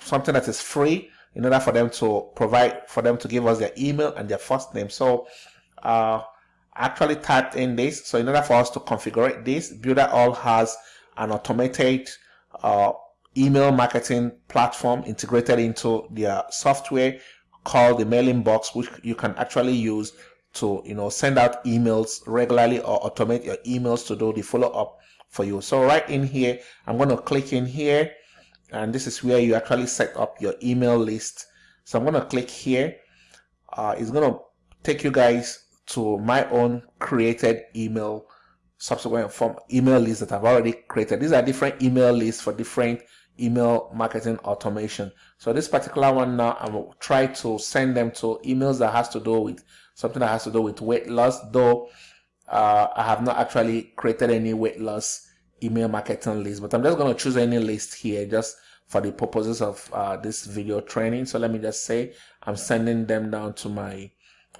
something that is free in order for them to provide, for them to give us their email and their first name. So uh, actually typed in this. So in order for us to configure this, Builderall has an automated uh, email marketing platform integrated into their software called the MailingBoss, which you can actually use to you know send out emails regularly or automate your emails to do the follow-up for you. So right in here i'm going to click in here and this is where you actually set up your email list. So i'm going to click here. Uh, it's going to take you guys to my own created email subsequent form email list that i've already created. These are different email lists for different email marketing automation. So this particular one now, I will try to send them to emails that has to do with something that has to do with weight loss, though uh, I have not actually created any weight loss email marketing list but i'm just going to choose any list here just for the purposes of uh, this video training. So let me just say i'm sending them down to my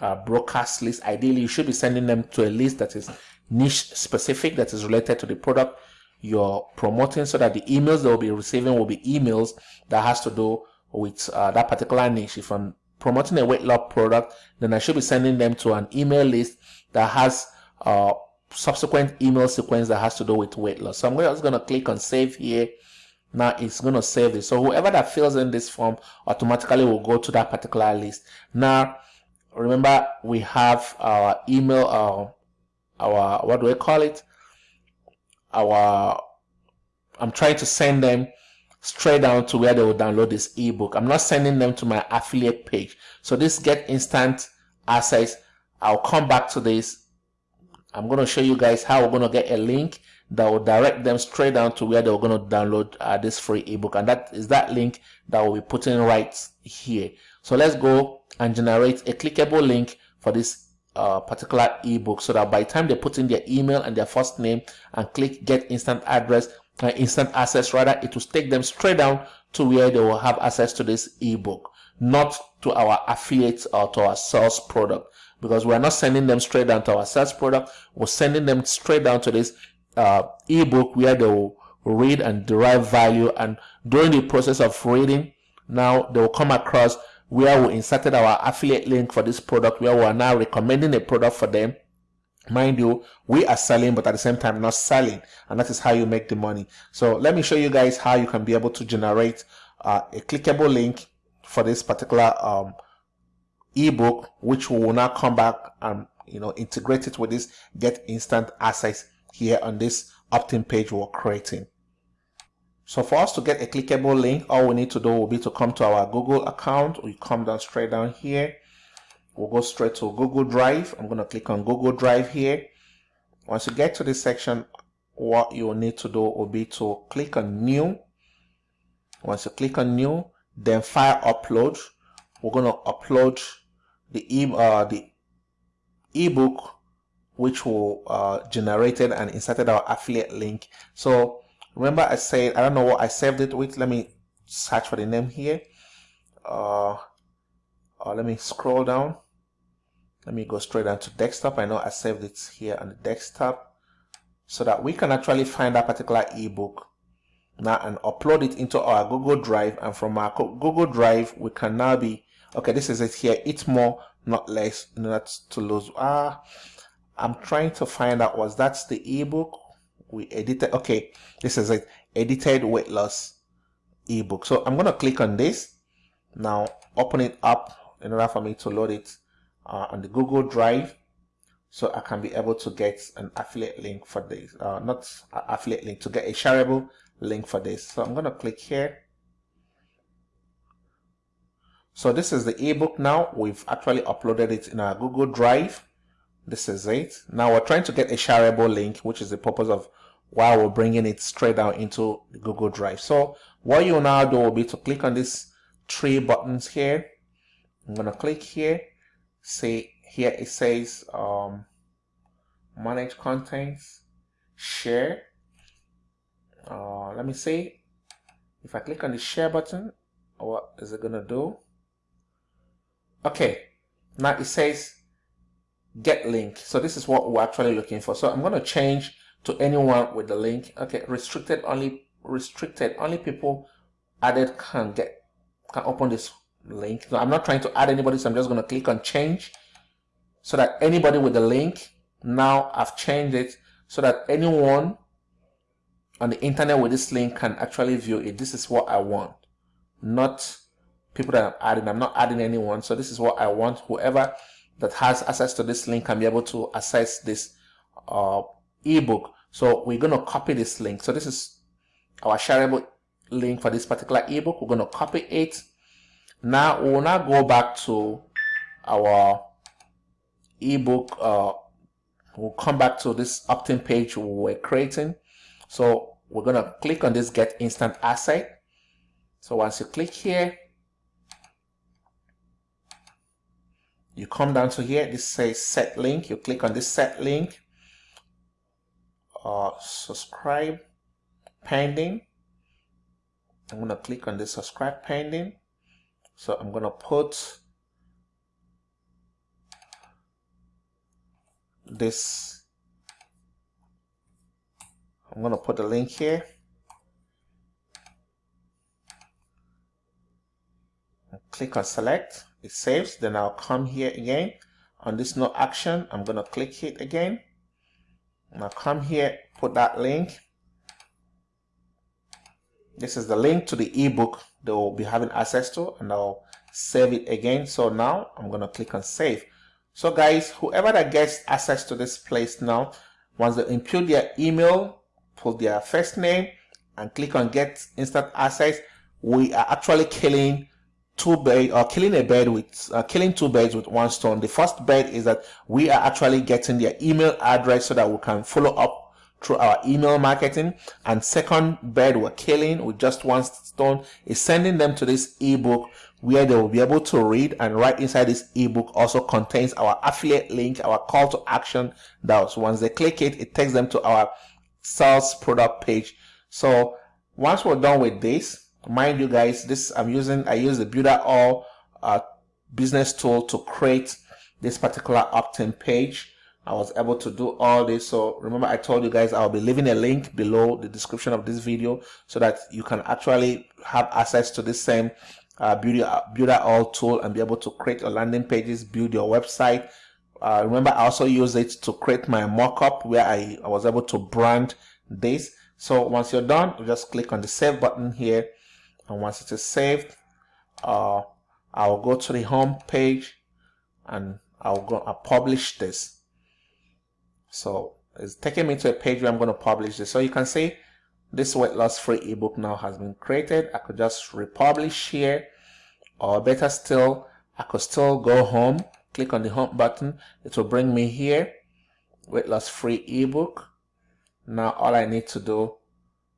uh, broadcast list. Ideally you should be sending them to a list that is niche specific that is related to the product you're promoting so that the emails they'll be receiving will be emails that has to do with uh, that particular niche if i'm promoting a weight loss product then i should be sending them to an email list that has uh, subsequent email sequence that has to do with weight loss. So I'm just going to click on save here. Now it's going to save this. So whoever that fills in this form automatically will go to that particular list. Now, remember we have our email, our, our what do we call it? Our, I'm trying to send them straight down to where they will download this ebook. I'm not sending them to my affiliate page. So this get instant access. I'll come back to this I'm going to show you guys how we're going to get a link that will direct them straight down to where they're going to download uh, this free ebook and that is that link that we'll be putting right here so let's go and generate a clickable link for this uh, particular ebook so that by the time they put in their email and their first name and click get instant address uh, instant access rather it will take them straight down to where they will have access to this ebook not to our affiliates or to our sales product because we're not sending them straight down to our sales product. We're sending them straight down to this uh, ebook where they will read and derive value. And during the process of reading, now they will come across where we inserted our affiliate link for this product, where we are now recommending a product for them. Mind you, we are selling, but at the same time not selling, and that is how you make the money. So let me show you guys how you can be able to generate uh, a clickable link for this particular um, ebook, which we will now come back and you know integrate it with this get instant access here on this opt-in page we're creating. So for us to get a clickable link, all we need to do will be to come to our Google account. We come down straight down here. We'll go straight to Google Drive. I'm going to click on Google Drive here. Once you get to this section, what you will need to do will be to click on New. Once you click on New, then File Upload. We're going to upload the e uh, the ebook which will uh, generated and inserted our affiliate link so remember I said I don't know what I saved it with. Let me search for the name here. Uh, uh, let me scroll down. Let me go straight down to desktop. I know I saved it here on the desktop. So that we can actually find that particular ebook. Now and upload it into our Google Drive. And from our Google Drive we can now be okay this is it here. It's more not less not to lose. Ah i'm trying to find out was that's the ebook we edited okay this is it edited weight loss ebook so i'm going to click on this now open it up in order for me to load it uh, on the google drive so i can be able to get an affiliate link for this uh, not affiliate link to get a shareable link for this so i'm going to click here so this is the ebook now. We've actually uploaded it in our Google Drive. This is it. Now we're trying to get a shareable link, which is the purpose of why we're bringing it straight down into Google Drive. So what you now do will be to click on these three buttons here. I'm going to click here. See here it says um, manage contents, share. Uh, let me see. If I click on the share button, what is it going to do? Okay, now it says get link. So this is what we're actually looking for. So I'm going to change to anyone with the link. Okay, restricted only restricted only people added can get can open this link. So I'm not trying to add anybody, so I'm just going to click on change so that anybody with the link now I've changed it so that anyone on the internet with this link can actually view it. This is what I want, not people that I'm adding. I'm not adding anyone. So this is what I want. Whoever that has access to this link can be able to access this uh, ebook. So we're going to copy this link. So this is our shareable link for this particular ebook. We're going to copy it. Now we will now go back to our ebook. Uh, we'll come back to this opt-in page we were creating. So we're going to click on this get instant asset. So once you click here, you come down to here this says set link. You click on this set link. Uh, subscribe pending. I'm to click on this subscribe pending. So I'm to put this I'm to put the link here click on select it saves then I'll come here again. On this no action I'm gonna click it again. I'll come here put that link. This is the link to the ebook they will be having access to and I'll save it again. So now I'm gonna click on save. So guys whoever that gets access to this place now once they input their email put their first name and click on get instant access we are actually killing two birds or killing a bird with uh, killing two birds with one stone. The first bird is that we are actually getting their email address so that we can follow up through our email marketing. And second bird we're killing with just one stone is sending them to this ebook where they will be able to read and right inside this ebook also contains our affiliate link our call to action. That once they click it it takes them to our sales product page. So once we're done with this mind you guys this i'm using i use the Builderall uh, business tool to create this particular opt-in page. I was able to do all this. So remember i told you guys i'll be leaving a link below the description of this video so that you can actually have access to this same uh, Builderall tool and be able to create your landing pages build your website. Uh, remember i also use it to create my mockup where I, I was able to brand this. So once you're done you just click on the save button here and once it is saved uh, I'll go to the home page and I'll go and publish this. So it's taking me to a page where I'm going to publish this. So you can see this weight loss free ebook now has been created. I could just republish here. Or better still I could still go home click on the home button. It will bring me here weight loss free ebook. Now all I need to do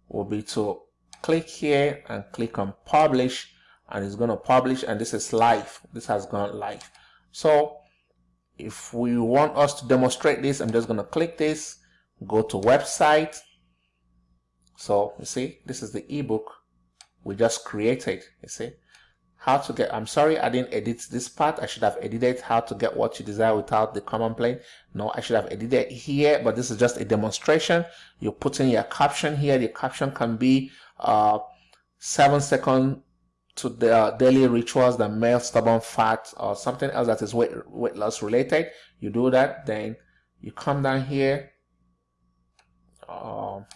will be to click here and click on publish and it's going to publish and this is live. This has gone live. So if we want us to demonstrate this i'm just going to click this go to website. So you see this is the ebook we just created you see. How to get i'm sorry i didn't edit this part. I should have edited how to get what you desire without the command plane. No i should have edited here but this is just a demonstration. You put in your caption here. The caption can be uh, seven second to the uh, daily rituals that melt stubborn fat or something else that is weight, weight loss related. You do that then you come down here. Um,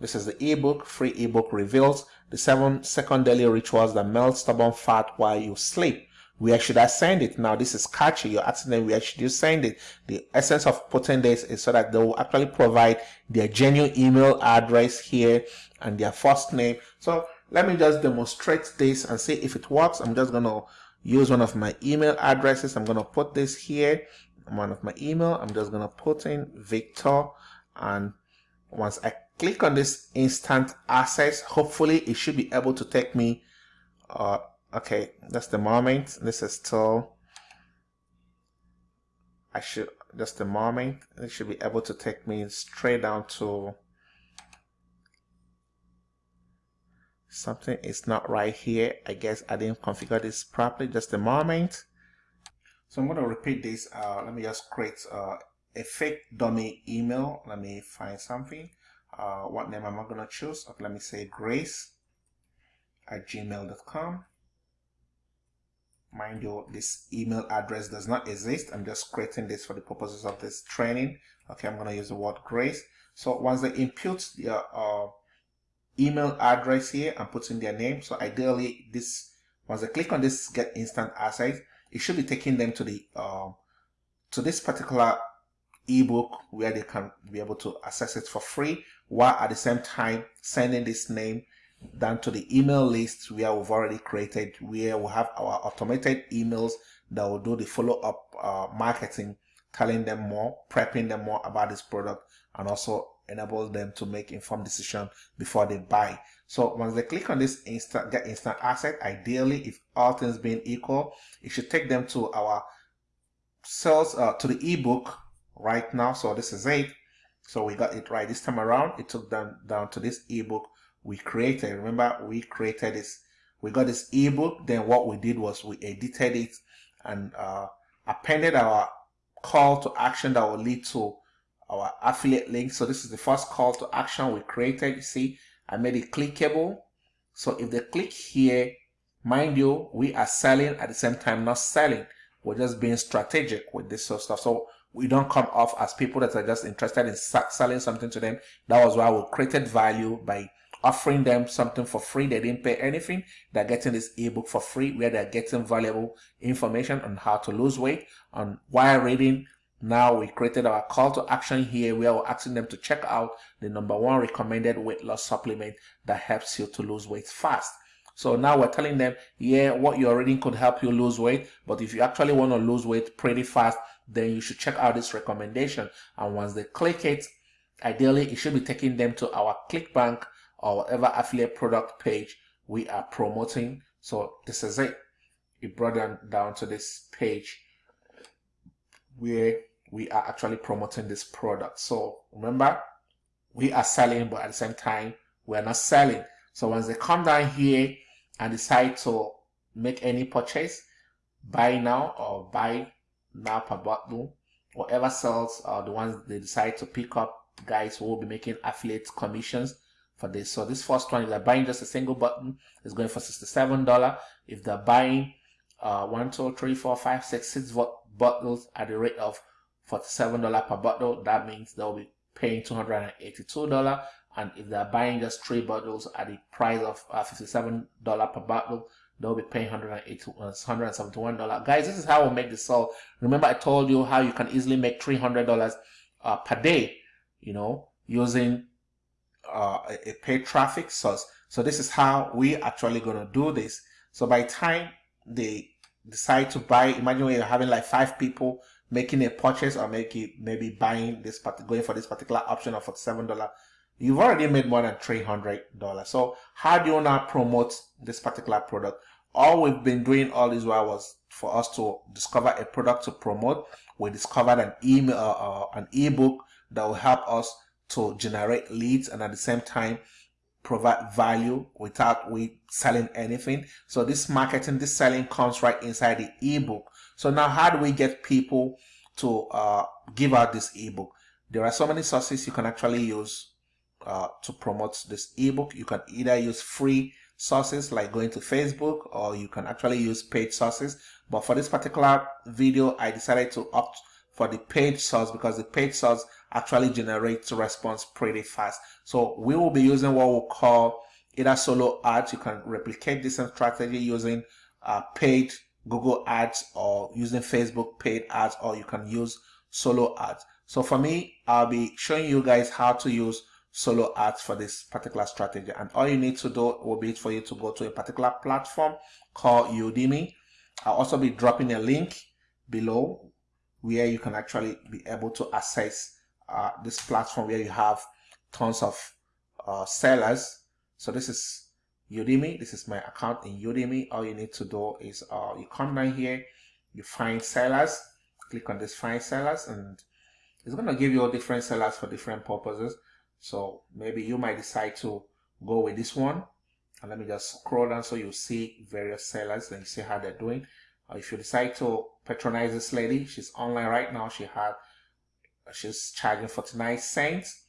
this is the ebook free ebook reveals the seven second daily rituals that melt stubborn fat while you sleep where should I send it? Now this is catchy. You're asking them where should you send it? The essence of putting this is so that they will actually provide their genuine email address here and their first name. So let me just demonstrate this and see if it works. I'm just gonna use one of my email addresses. I'm gonna put this here. One of my email. I'm just gonna put in Victor and once I click on this instant access, hopefully it should be able to take me uh, okay that's the moment. This is still I should just the moment. It should be able to take me straight down to something is not right here. I guess I didn't configure this properly. Just a moment. So I'm going to repeat this uh, let me just create uh, a fake dummy email. Let me find something. Uh, what name am I going to choose? Okay, let me say grace at gmail.com mind you this email address does not exist. I'm just creating this for the purposes of this training. Okay i'm going to use the word grace. So once they input their uh, email address here and put in their name so ideally this once they click on this get instant access it should be taking them to the uh, to this particular ebook where they can be able to access it for free while at the same time sending this name down to the email list where we've already created where we have our automated emails that will do the follow-up uh, marketing telling them more prepping them more about this product and also enable them to make informed decision before they buy. So once they click on this instant get instant asset ideally if all things being equal it should take them to our sales uh, to the ebook right now. So this is it. So we got it right this time around. It took them down to this ebook we created. Remember, we created this. We got this ebook. Then what we did was we edited it and uh, appended our call to action that will lead to our affiliate link. So this is the first call to action we created. You see, I made it clickable. So if they click here, mind you, we are selling at the same time, not selling. We're just being strategic with this sort of stuff. So we don't come off as people that are just interested in selling something to them. That was why we created value by offering them something for free. They didn't pay anything. They're getting this ebook for free where they're getting valuable information on how to lose weight. On while reading, now we created our call to action here where we're asking them to check out the number one recommended weight loss supplement that helps you to lose weight fast. So now we're telling them, yeah, what you're reading could help you lose weight. But if you actually want to lose weight pretty fast, then you should check out this recommendation. And once they click it, ideally it should be taking them to our ClickBank or whatever affiliate product page we are promoting. So this is it. It brought them down to this page where we are actually promoting this product. So remember, we are selling, but at the same time, we're not selling. So once they come down here and decide to make any purchase, buy now or buy now per bottle, whatever sells are the ones they decide to pick up, guys will be making affiliate commissions for this. So this first one, if they're buying just a single button, is going for $67. If they're buying uh, one, two, three, four, five, six, six bottles at the rate of $47 per bottle, that means they'll be paying $282. And if they're buying just three bottles at the price of uh, $57 per bottle, they'll be paying $171. Uh, Guys, this is how we make the sell. Remember I told you how you can easily make $300 uh, per day, you know, using uh, a paid traffic source. So this is how we actually going to do this. So by time they decide to buy, imagine when you're having like five people making a purchase or maybe maybe buying this, going for this particular option of $47, you've already made more than $300. So how do you now promote this particular product? All we've been doing all this while was for us to discover a product to promote. We discovered an email, uh, uh, an ebook that will help us to generate leads and at the same time provide value without we selling anything. So this marketing, this selling comes right inside the ebook. So now how do we get people to uh, give out this ebook? There are so many sources you can actually use uh, to promote this ebook. You can either use free sources like going to Facebook or you can actually use paid sources. But for this particular video, I decided to opt for the paid source because the paid source actually generates a response pretty fast. So we will be using what we'll call either solo ads. You can replicate this strategy using uh, paid Google ads or using Facebook paid ads or you can use solo ads. So for me, I'll be showing you guys how to use solo ads for this particular strategy. And all you need to do will be for you to go to a particular platform called Udimi. I'll also be dropping a link below where you can actually be able to access uh, this platform where you have tons of uh, sellers. So this is Udimi. This is my account in Udimi. All you need to do is uh, you come down here, you find sellers, click on this find sellers and it's going to give you all different sellers for different purposes. So maybe you might decide to go with this one. And let me just scroll down so you see various sellers and you see how they're doing. Uh, if you decide to patronize this lady, she's online right now. She had she's charging 49 cents.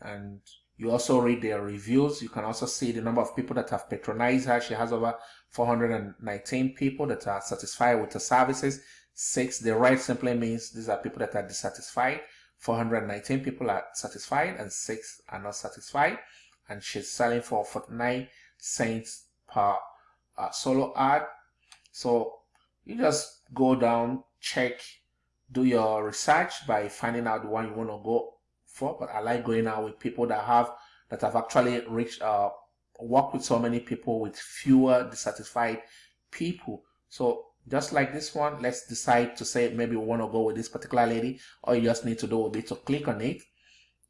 And you also read their reviews. You can also see the number of people that have patronized her. She has over 419 people that are satisfied with the services. Six the right simply means these are people that are dissatisfied. 419 people are satisfied and six are not satisfied. And she's selling for 49 cents per uh, solo ad. So you just go down check do your research by finding out the one you want to go for. But I like going out with people that have that have actually reached uh work with so many people with fewer dissatisfied people. So just like this one, let's decide to say maybe we want to go with this particular lady. All you just need to do will be to click on it.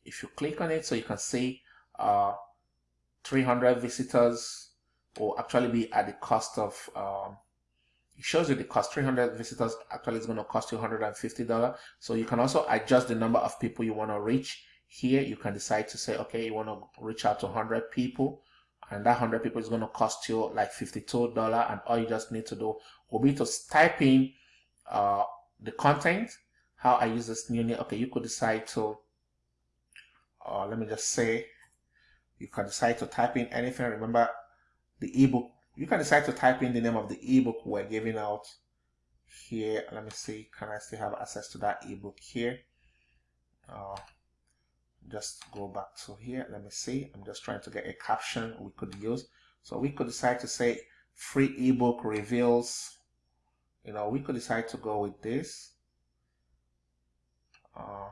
If you click on it, so you can see uh 300 visitors will actually be at the cost of um, it shows you the cost. 300 visitors actually is going to cost you $150 so you can also adjust the number of people you want to reach. Here you can decide to say okay you want to reach out to 100 people and that 100 people is going to cost you like $52 and all you just need to do will be to type in uh, the content how I use this new name. Okay you could decide to uh, let me just say you can decide to type in anything. Remember the ebook you can decide to type in the name of the ebook we're giving out here. Let me see can I still have access to that ebook here? Uh, just go back to here. Let me see. I'm just trying to get a caption we could use. So we could decide to say free ebook reveals. You know we could decide to go with this. Uh,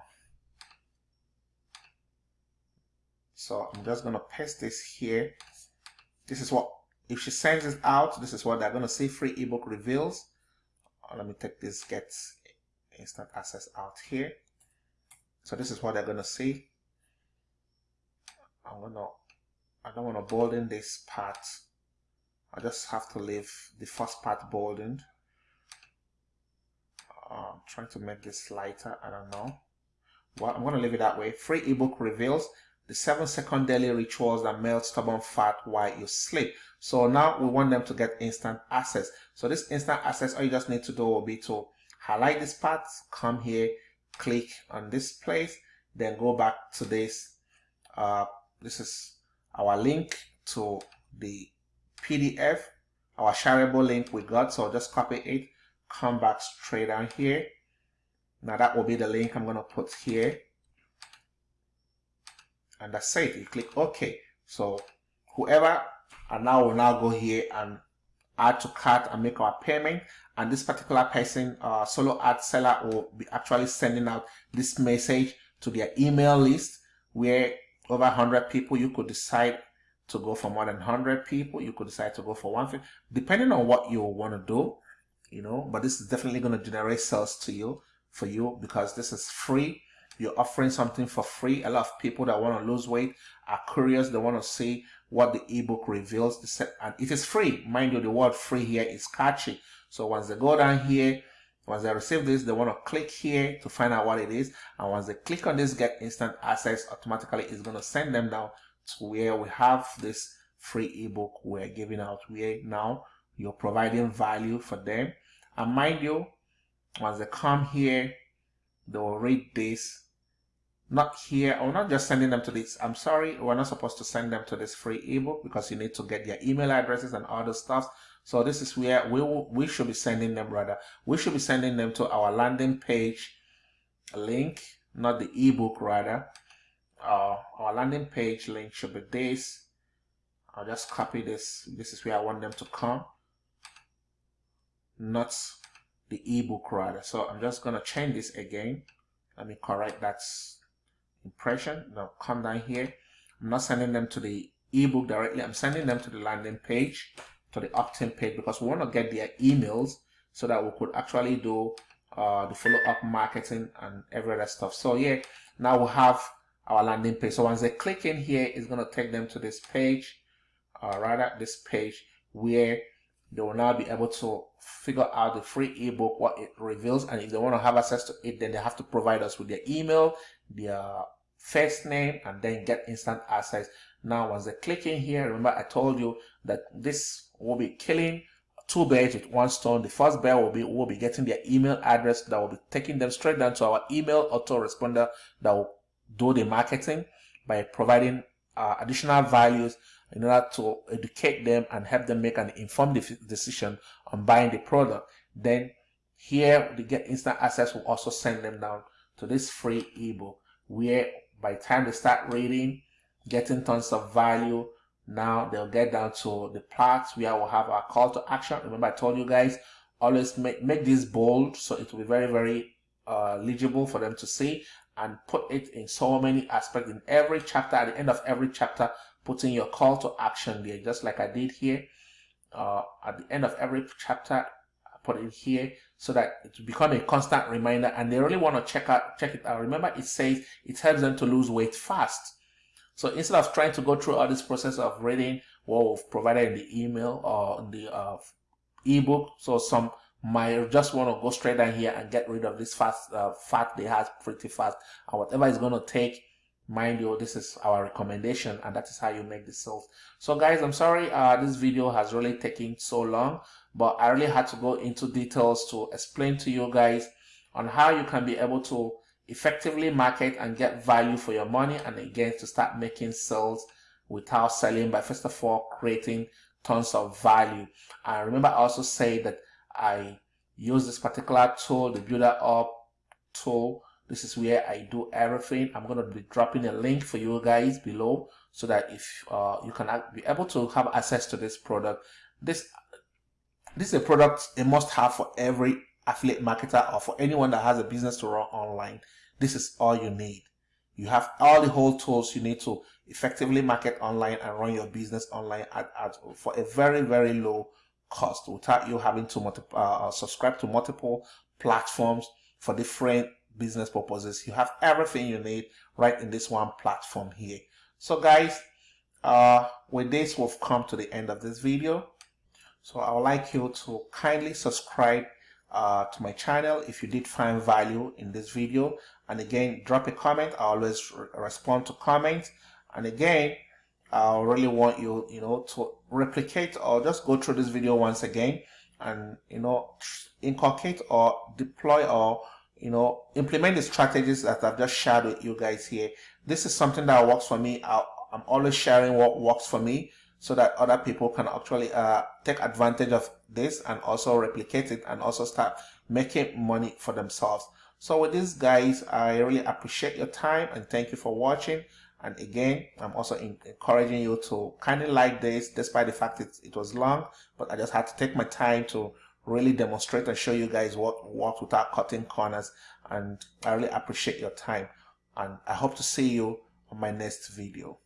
so I'm just gonna paste this here. This is what if she sends it out this is what they're gonna see. Free ebook reveals. Uh, let me take this get instant access out here. So this is what they're gonna see. I'm gonna I don't want to bolden this part. I just have to leave the first part boldened. Uh, I'm trying to make this lighter. I don't know. Well I'm gonna leave it that way. Free ebook reveals the seven second daily rituals that melt stubborn fat while you sleep so now we want them to get instant access so this instant access all you just need to do will be to highlight this part come here click on this place then go back to this uh, this is our link to the PDF, our shareable link we got. So just copy it, come back straight down here. Now that will be the link I'm going to put here. And that's it. You click OK. So whoever, and now will now go here and add to cart and make our payment. And this particular person, uh, solo ad seller, will be actually sending out this message to their email list where over 100 people, you could decide to go for more than 100 people. You could decide to go for 150, depending on what you want to do, you know, but this is definitely going to generate sales to you, for you, because this is free. You're offering something for free. A lot of people that want to lose weight are curious. They want to see what the ebook reveals. And it is free. Mind you, the word free here is catchy. So once they go down here, once they receive this, they want to click here to find out what it is. And once they click on this get instant access, automatically it's going to send them down to where we have this free ebook we're giving out where now you're providing value for them. And mind you, once they come here, they will read this. Not here, or not just sending them to this. I'm sorry, we're not supposed to send them to this free ebook because you need to get their email addresses and other stuff. So this is where we will, we should be sending them rather. We should be sending them to our landing page link, not the ebook rather. Uh, our landing page link should be this. I'll just copy this. This is where I want them to come, not the ebook rather. So I'm just going to change this again. Let me correct that impression. Now come down here. I'm not sending them to the ebook directly. I'm sending them to the landing page to the opt-in page because we want to get their emails so that we could actually do uh, the follow-up marketing and every other stuff. So yeah, now we have our landing page. So once they click in here, it's going to take them to this page, uh, rather this page where they will now be able to figure out the free ebook, what it reveals. And if they want to have access to it, then they have to provide us with their email, their first name, and then get instant access. Now, once they click in here, remember I told you that this will be killing two birds with one stone. The first bird will be will be getting their email address that will be taking them straight down to our email autoresponder that will do the marketing by providing uh, additional values in order to educate them and help them make an informed decision on buying the product. Then here the get instant access will also send them down to this free ebook where by time they start reading, getting tons of value, now they'll get down to the parts where we'll have our call to action. Remember, I told you guys always make, make this bold so it will be very, very uh, legible for them to see and put it in so many aspects in every chapter. At the end of every chapter, putting your call to action there, just like I did here. Uh, at the end of every chapter, I put it here so that it will become a constant reminder and they really want to check out check it out. Remember, it says it helps them to lose weight fast. So instead of trying to go through all this process of reading what we've provided in the email or in the uh, ebook, so some might just want to go straight down here and get rid of this fast uh, fat they have pretty fast and whatever is going to take mind you this is our recommendation and that is how you make the sales. So guys i'm sorry uh, this video has really taken so long but i really had to go into details to explain to you guys on how you can be able to effectively market and get value for your money and again to start making sales without selling by first of all creating tons of value. And remember i also say that i use this particular tool the Builderall tool this is where I do everything. I'm going to be dropping a link for you guys below so that if uh, you can be able to have access to this product. This this is a product a must have for every affiliate marketer or for anyone that has a business to run online. This is all you need. You have all the whole tools you need to effectively market online and run your business online at, at for a very very low cost without you having to multiple, uh, subscribe to multiple platforms for different business purposes. You have everything you need right in this one platform here. So guys, uh, with this, we've come to the end of this video. So I would like you to kindly subscribe uh, to my channel if you did find value in this video. And again, drop a comment. I always re respond to comments. And again, I really want you, you know, to replicate or just go through this video once again and, you know, inculcate or deploy or you know, implement the strategies that I've just shared with you guys here. This is something that works for me. i am always sharing what works for me so that other people can actually uh, take advantage of this and also replicate it and also start making money for themselves. So with this guys, I really appreciate your time and thank you for watching. And again, I'm also encouraging you to kind of like this despite the fact it, it was long, but I just had to take my time to really demonstrate and show you guys what works without cutting corners and I really appreciate your time and I hope to see you on my next video.